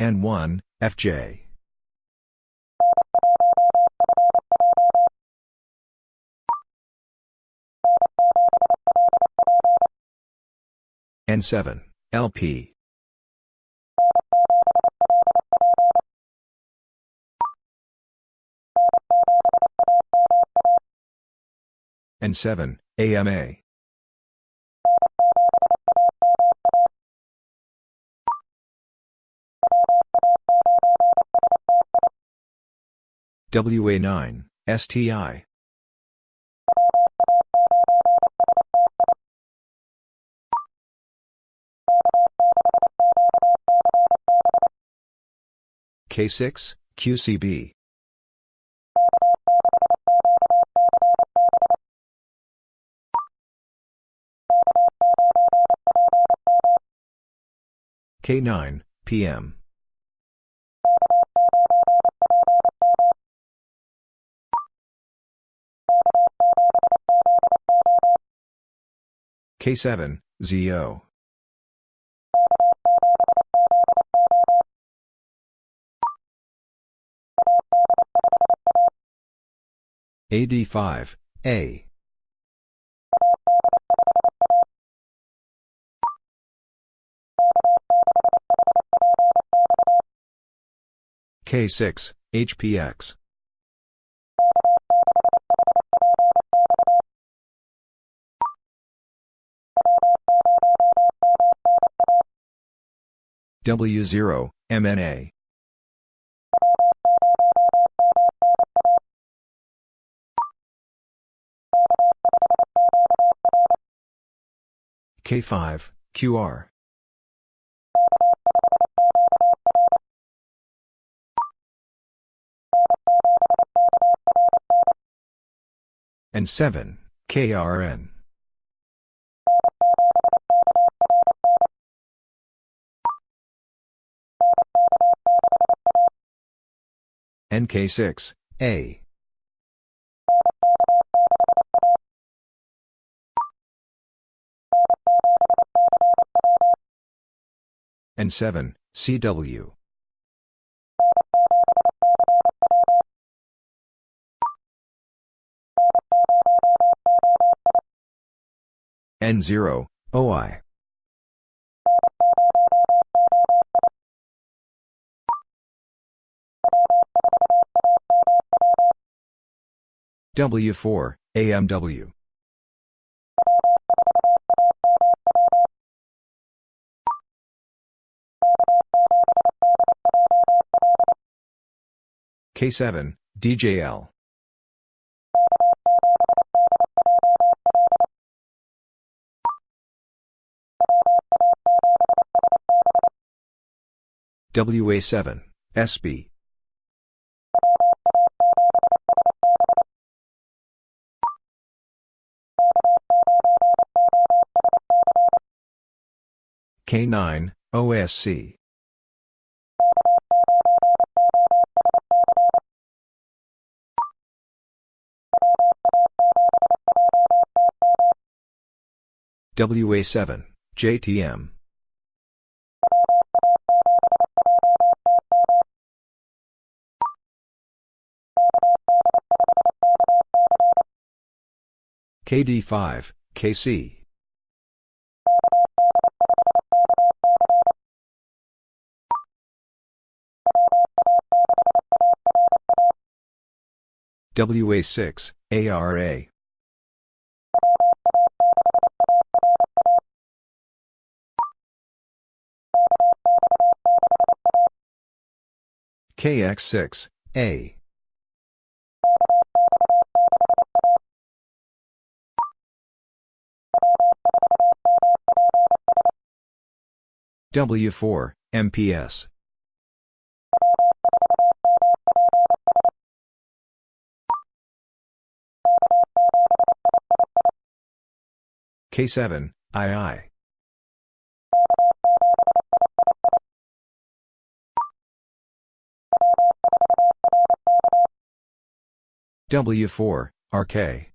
N1, FJ. N7, LP. N7, AMA. WA9, STI. K6, QCB. K9, PM. K7, ZO. AD5, A. K6, HPX. W0, MNA. K5, QR. N7, KRN. NK6, A. N7, CW. N0, OI. W4, AMW. K7, DJL. WA7, SB. K9, OSC. WA7, JTM. KD5, KC. WA6, ARA. KX6, A. W4, MPS. K7, II. W4, RK.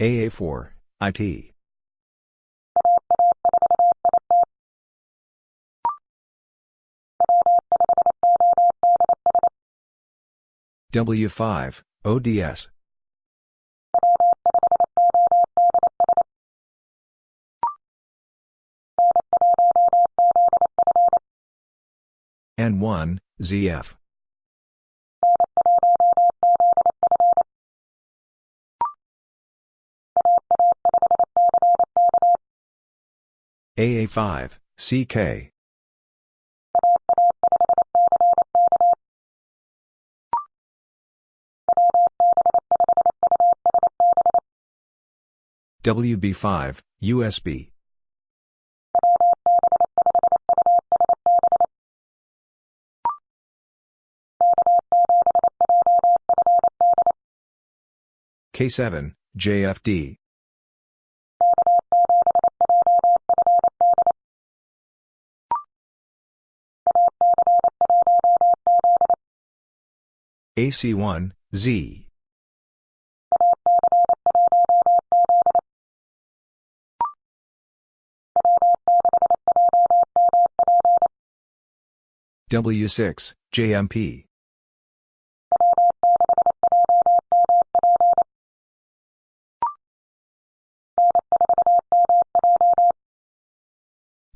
AA4, IT. W5, ODS. N1, ZF. AA5, CK. WB5, USB. K7, JFD. AC1, Z. W6, JMP.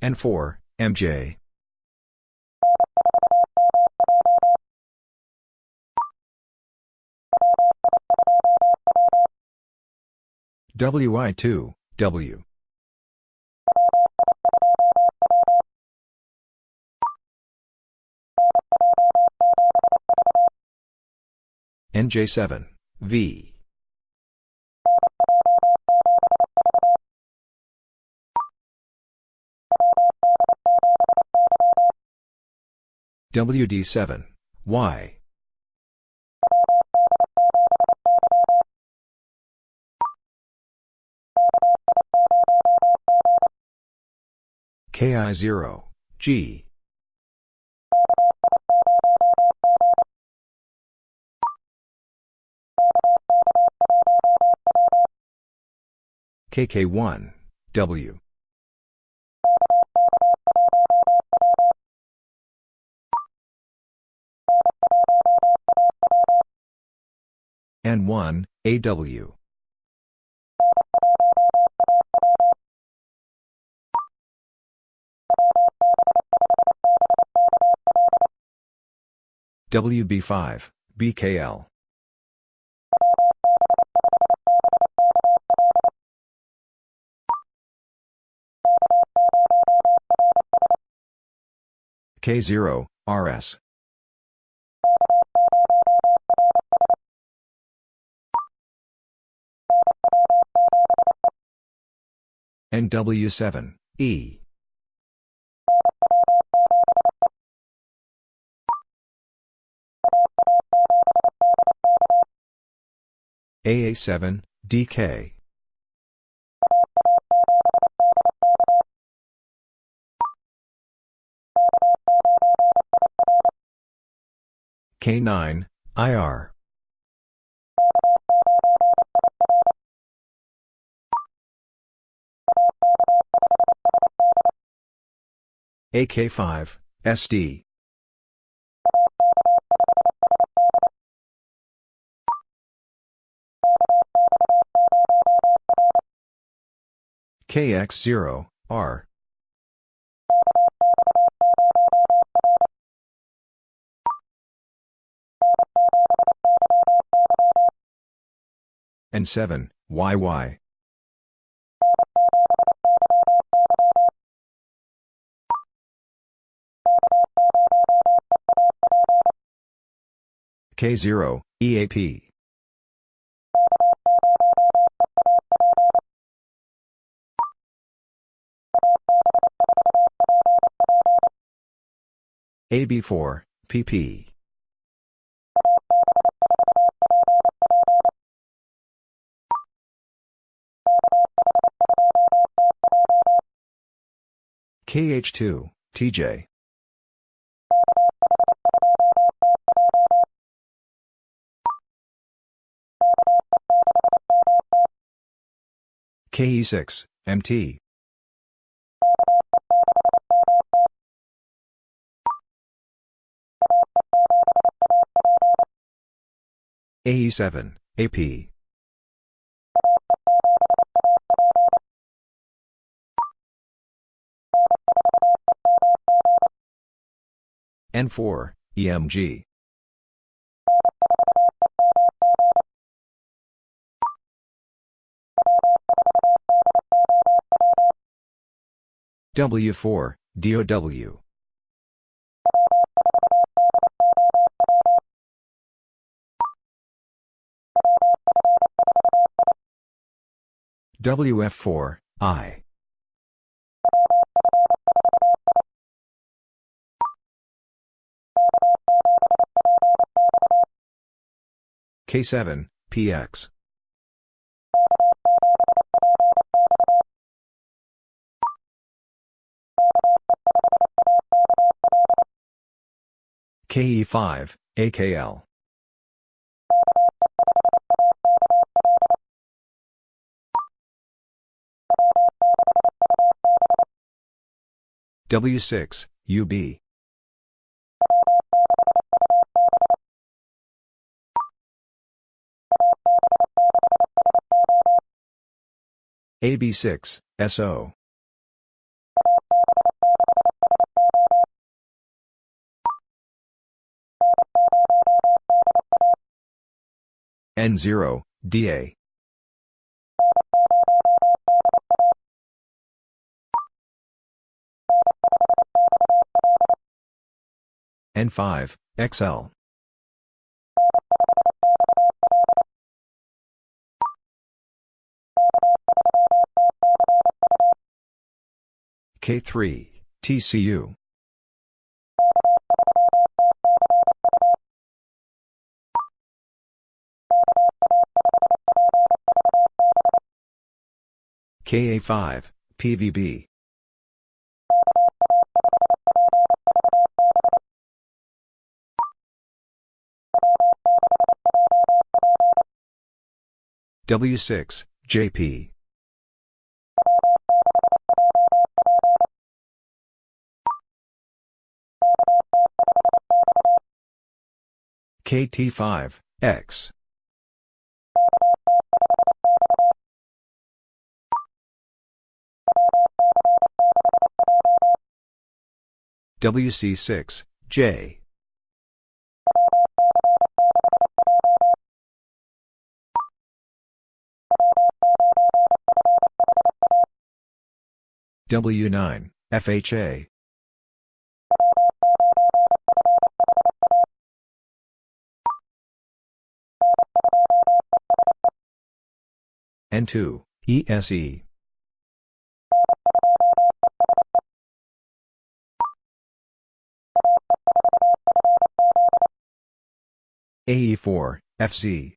N4, MJ. WI2, W. NJ7, V. WD7, Y. KI0, G. KK1, W. N1, AW. WB5, BKL. K0, RS. NW7, E. AA7, DK. K9, IR. AK5, SD. KX0, R. N7, YY. K0, EAP. AB4, PP. KH2, TJ. KE6, MT. AE7, AP. N4, EMG. W4, DOW. WF4, I. K7, PX. KE5, AKL. W6, UB. AB6, SO. N0, DA. N5, XL. K3, TCU. KA5, PVB. W6, JP. KT5, X. WC6, J. W9, FHA. N2, ESE. AE4, FC.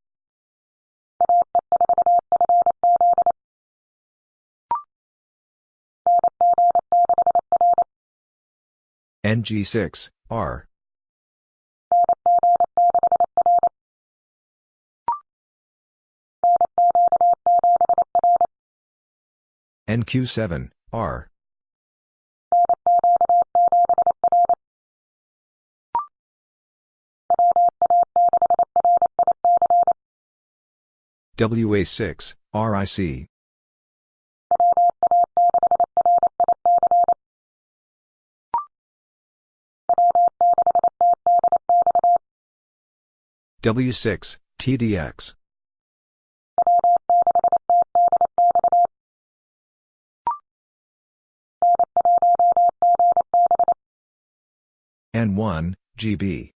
NG6, R. NQ7, R. WA6, RIC. W6, TDX. N1, GB.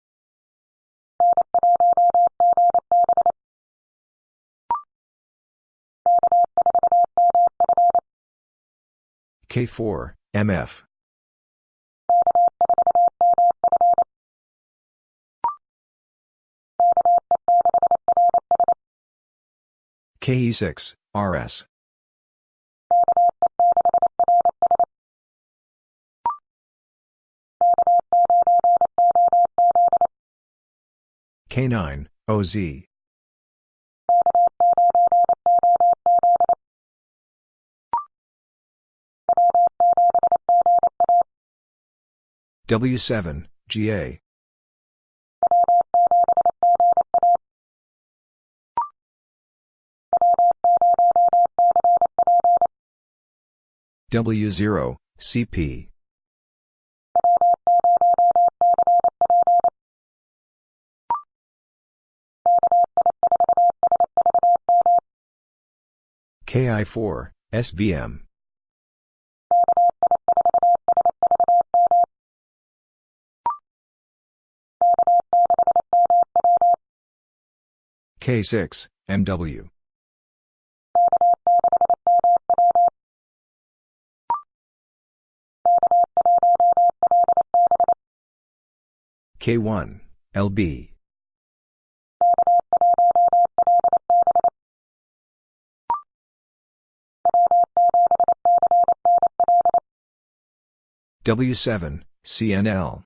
K4, MF. KE6, RS. K9, OZ. W7, GA. W0, CP. KI4, SVM. K6, MW. K1, LB. W7, CNL.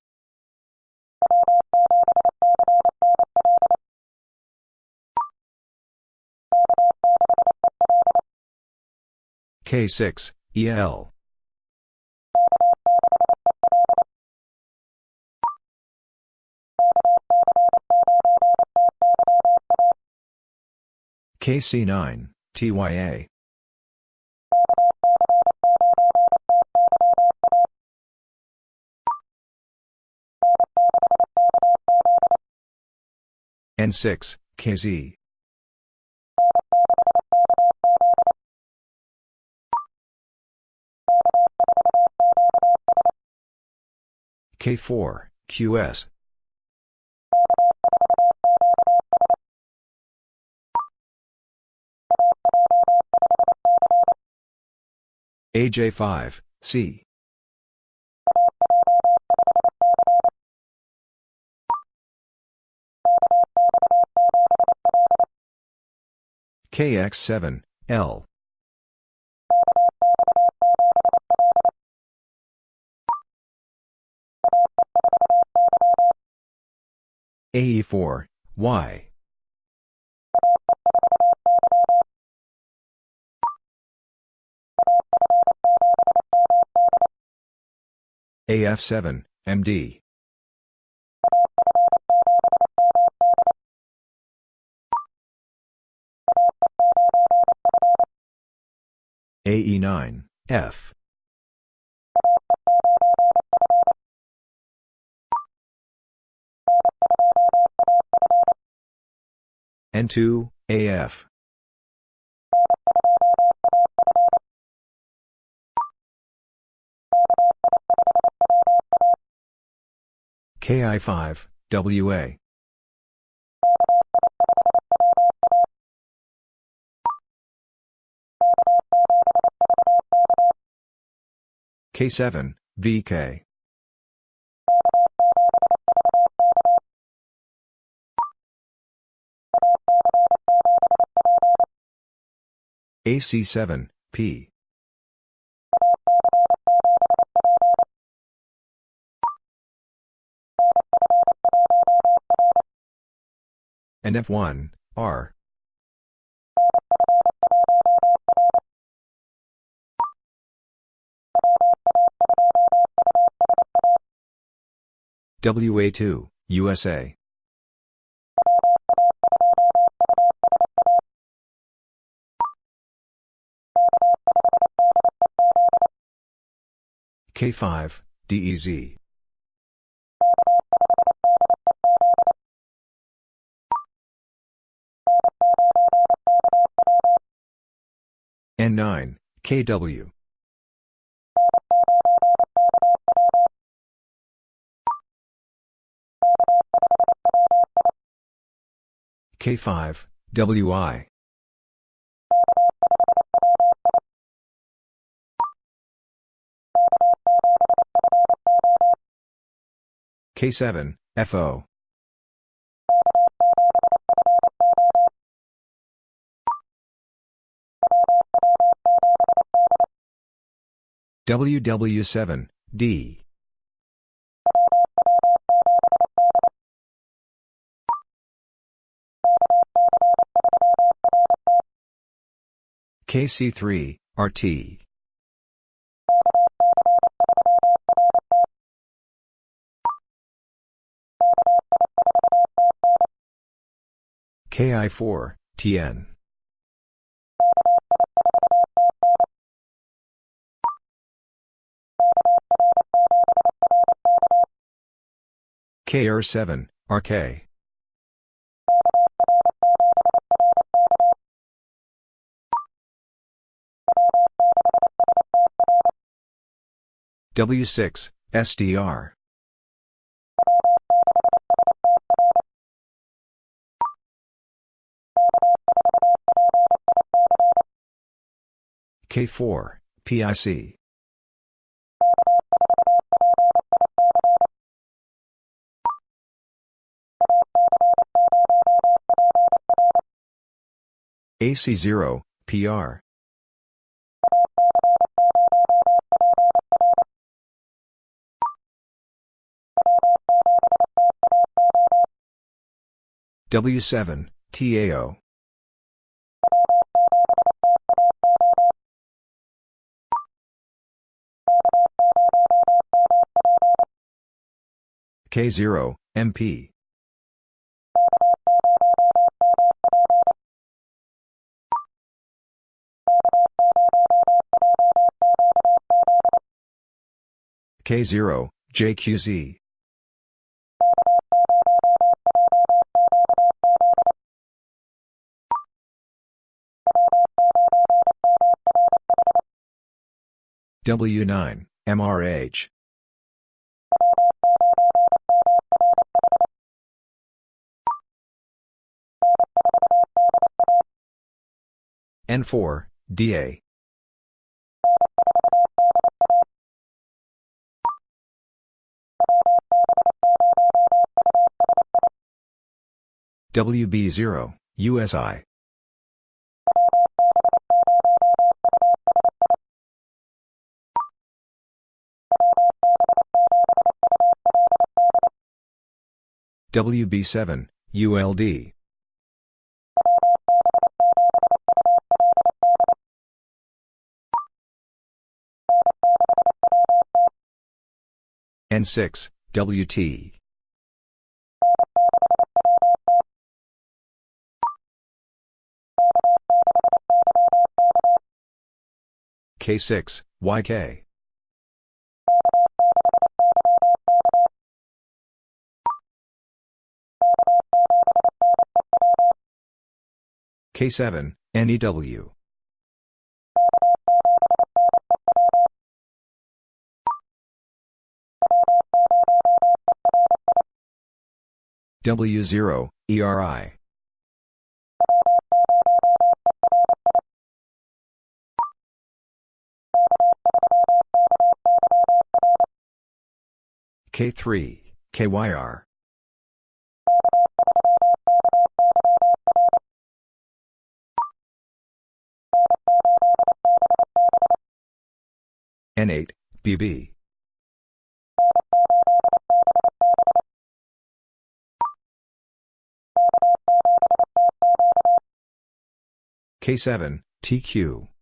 K6, EL. KC9, TYA. N6, KZ. K4, QS. AJ5, C. KX7, L. AE4, Y. AF7, MD. AE9, F. N2, AF. KI5, WA. K7, VK. AC7, P. NF1, R. WA2, USA. K5, DEZ. N9, KW. K5, WI. K7, FO. WW7, D. KC3, RT. KI4, TN. KR7, RK. W6, SDR. K4, PIC. AC0, PR. W7, TAO. K0, MP. K0, JQZ. W9, MRH. N4, DA. WB0, USI. WB7, ULD. N6, WT. K6, YK. K7, NEW. W0, ERI. K3, KYR. N8, BB. K7, TQ.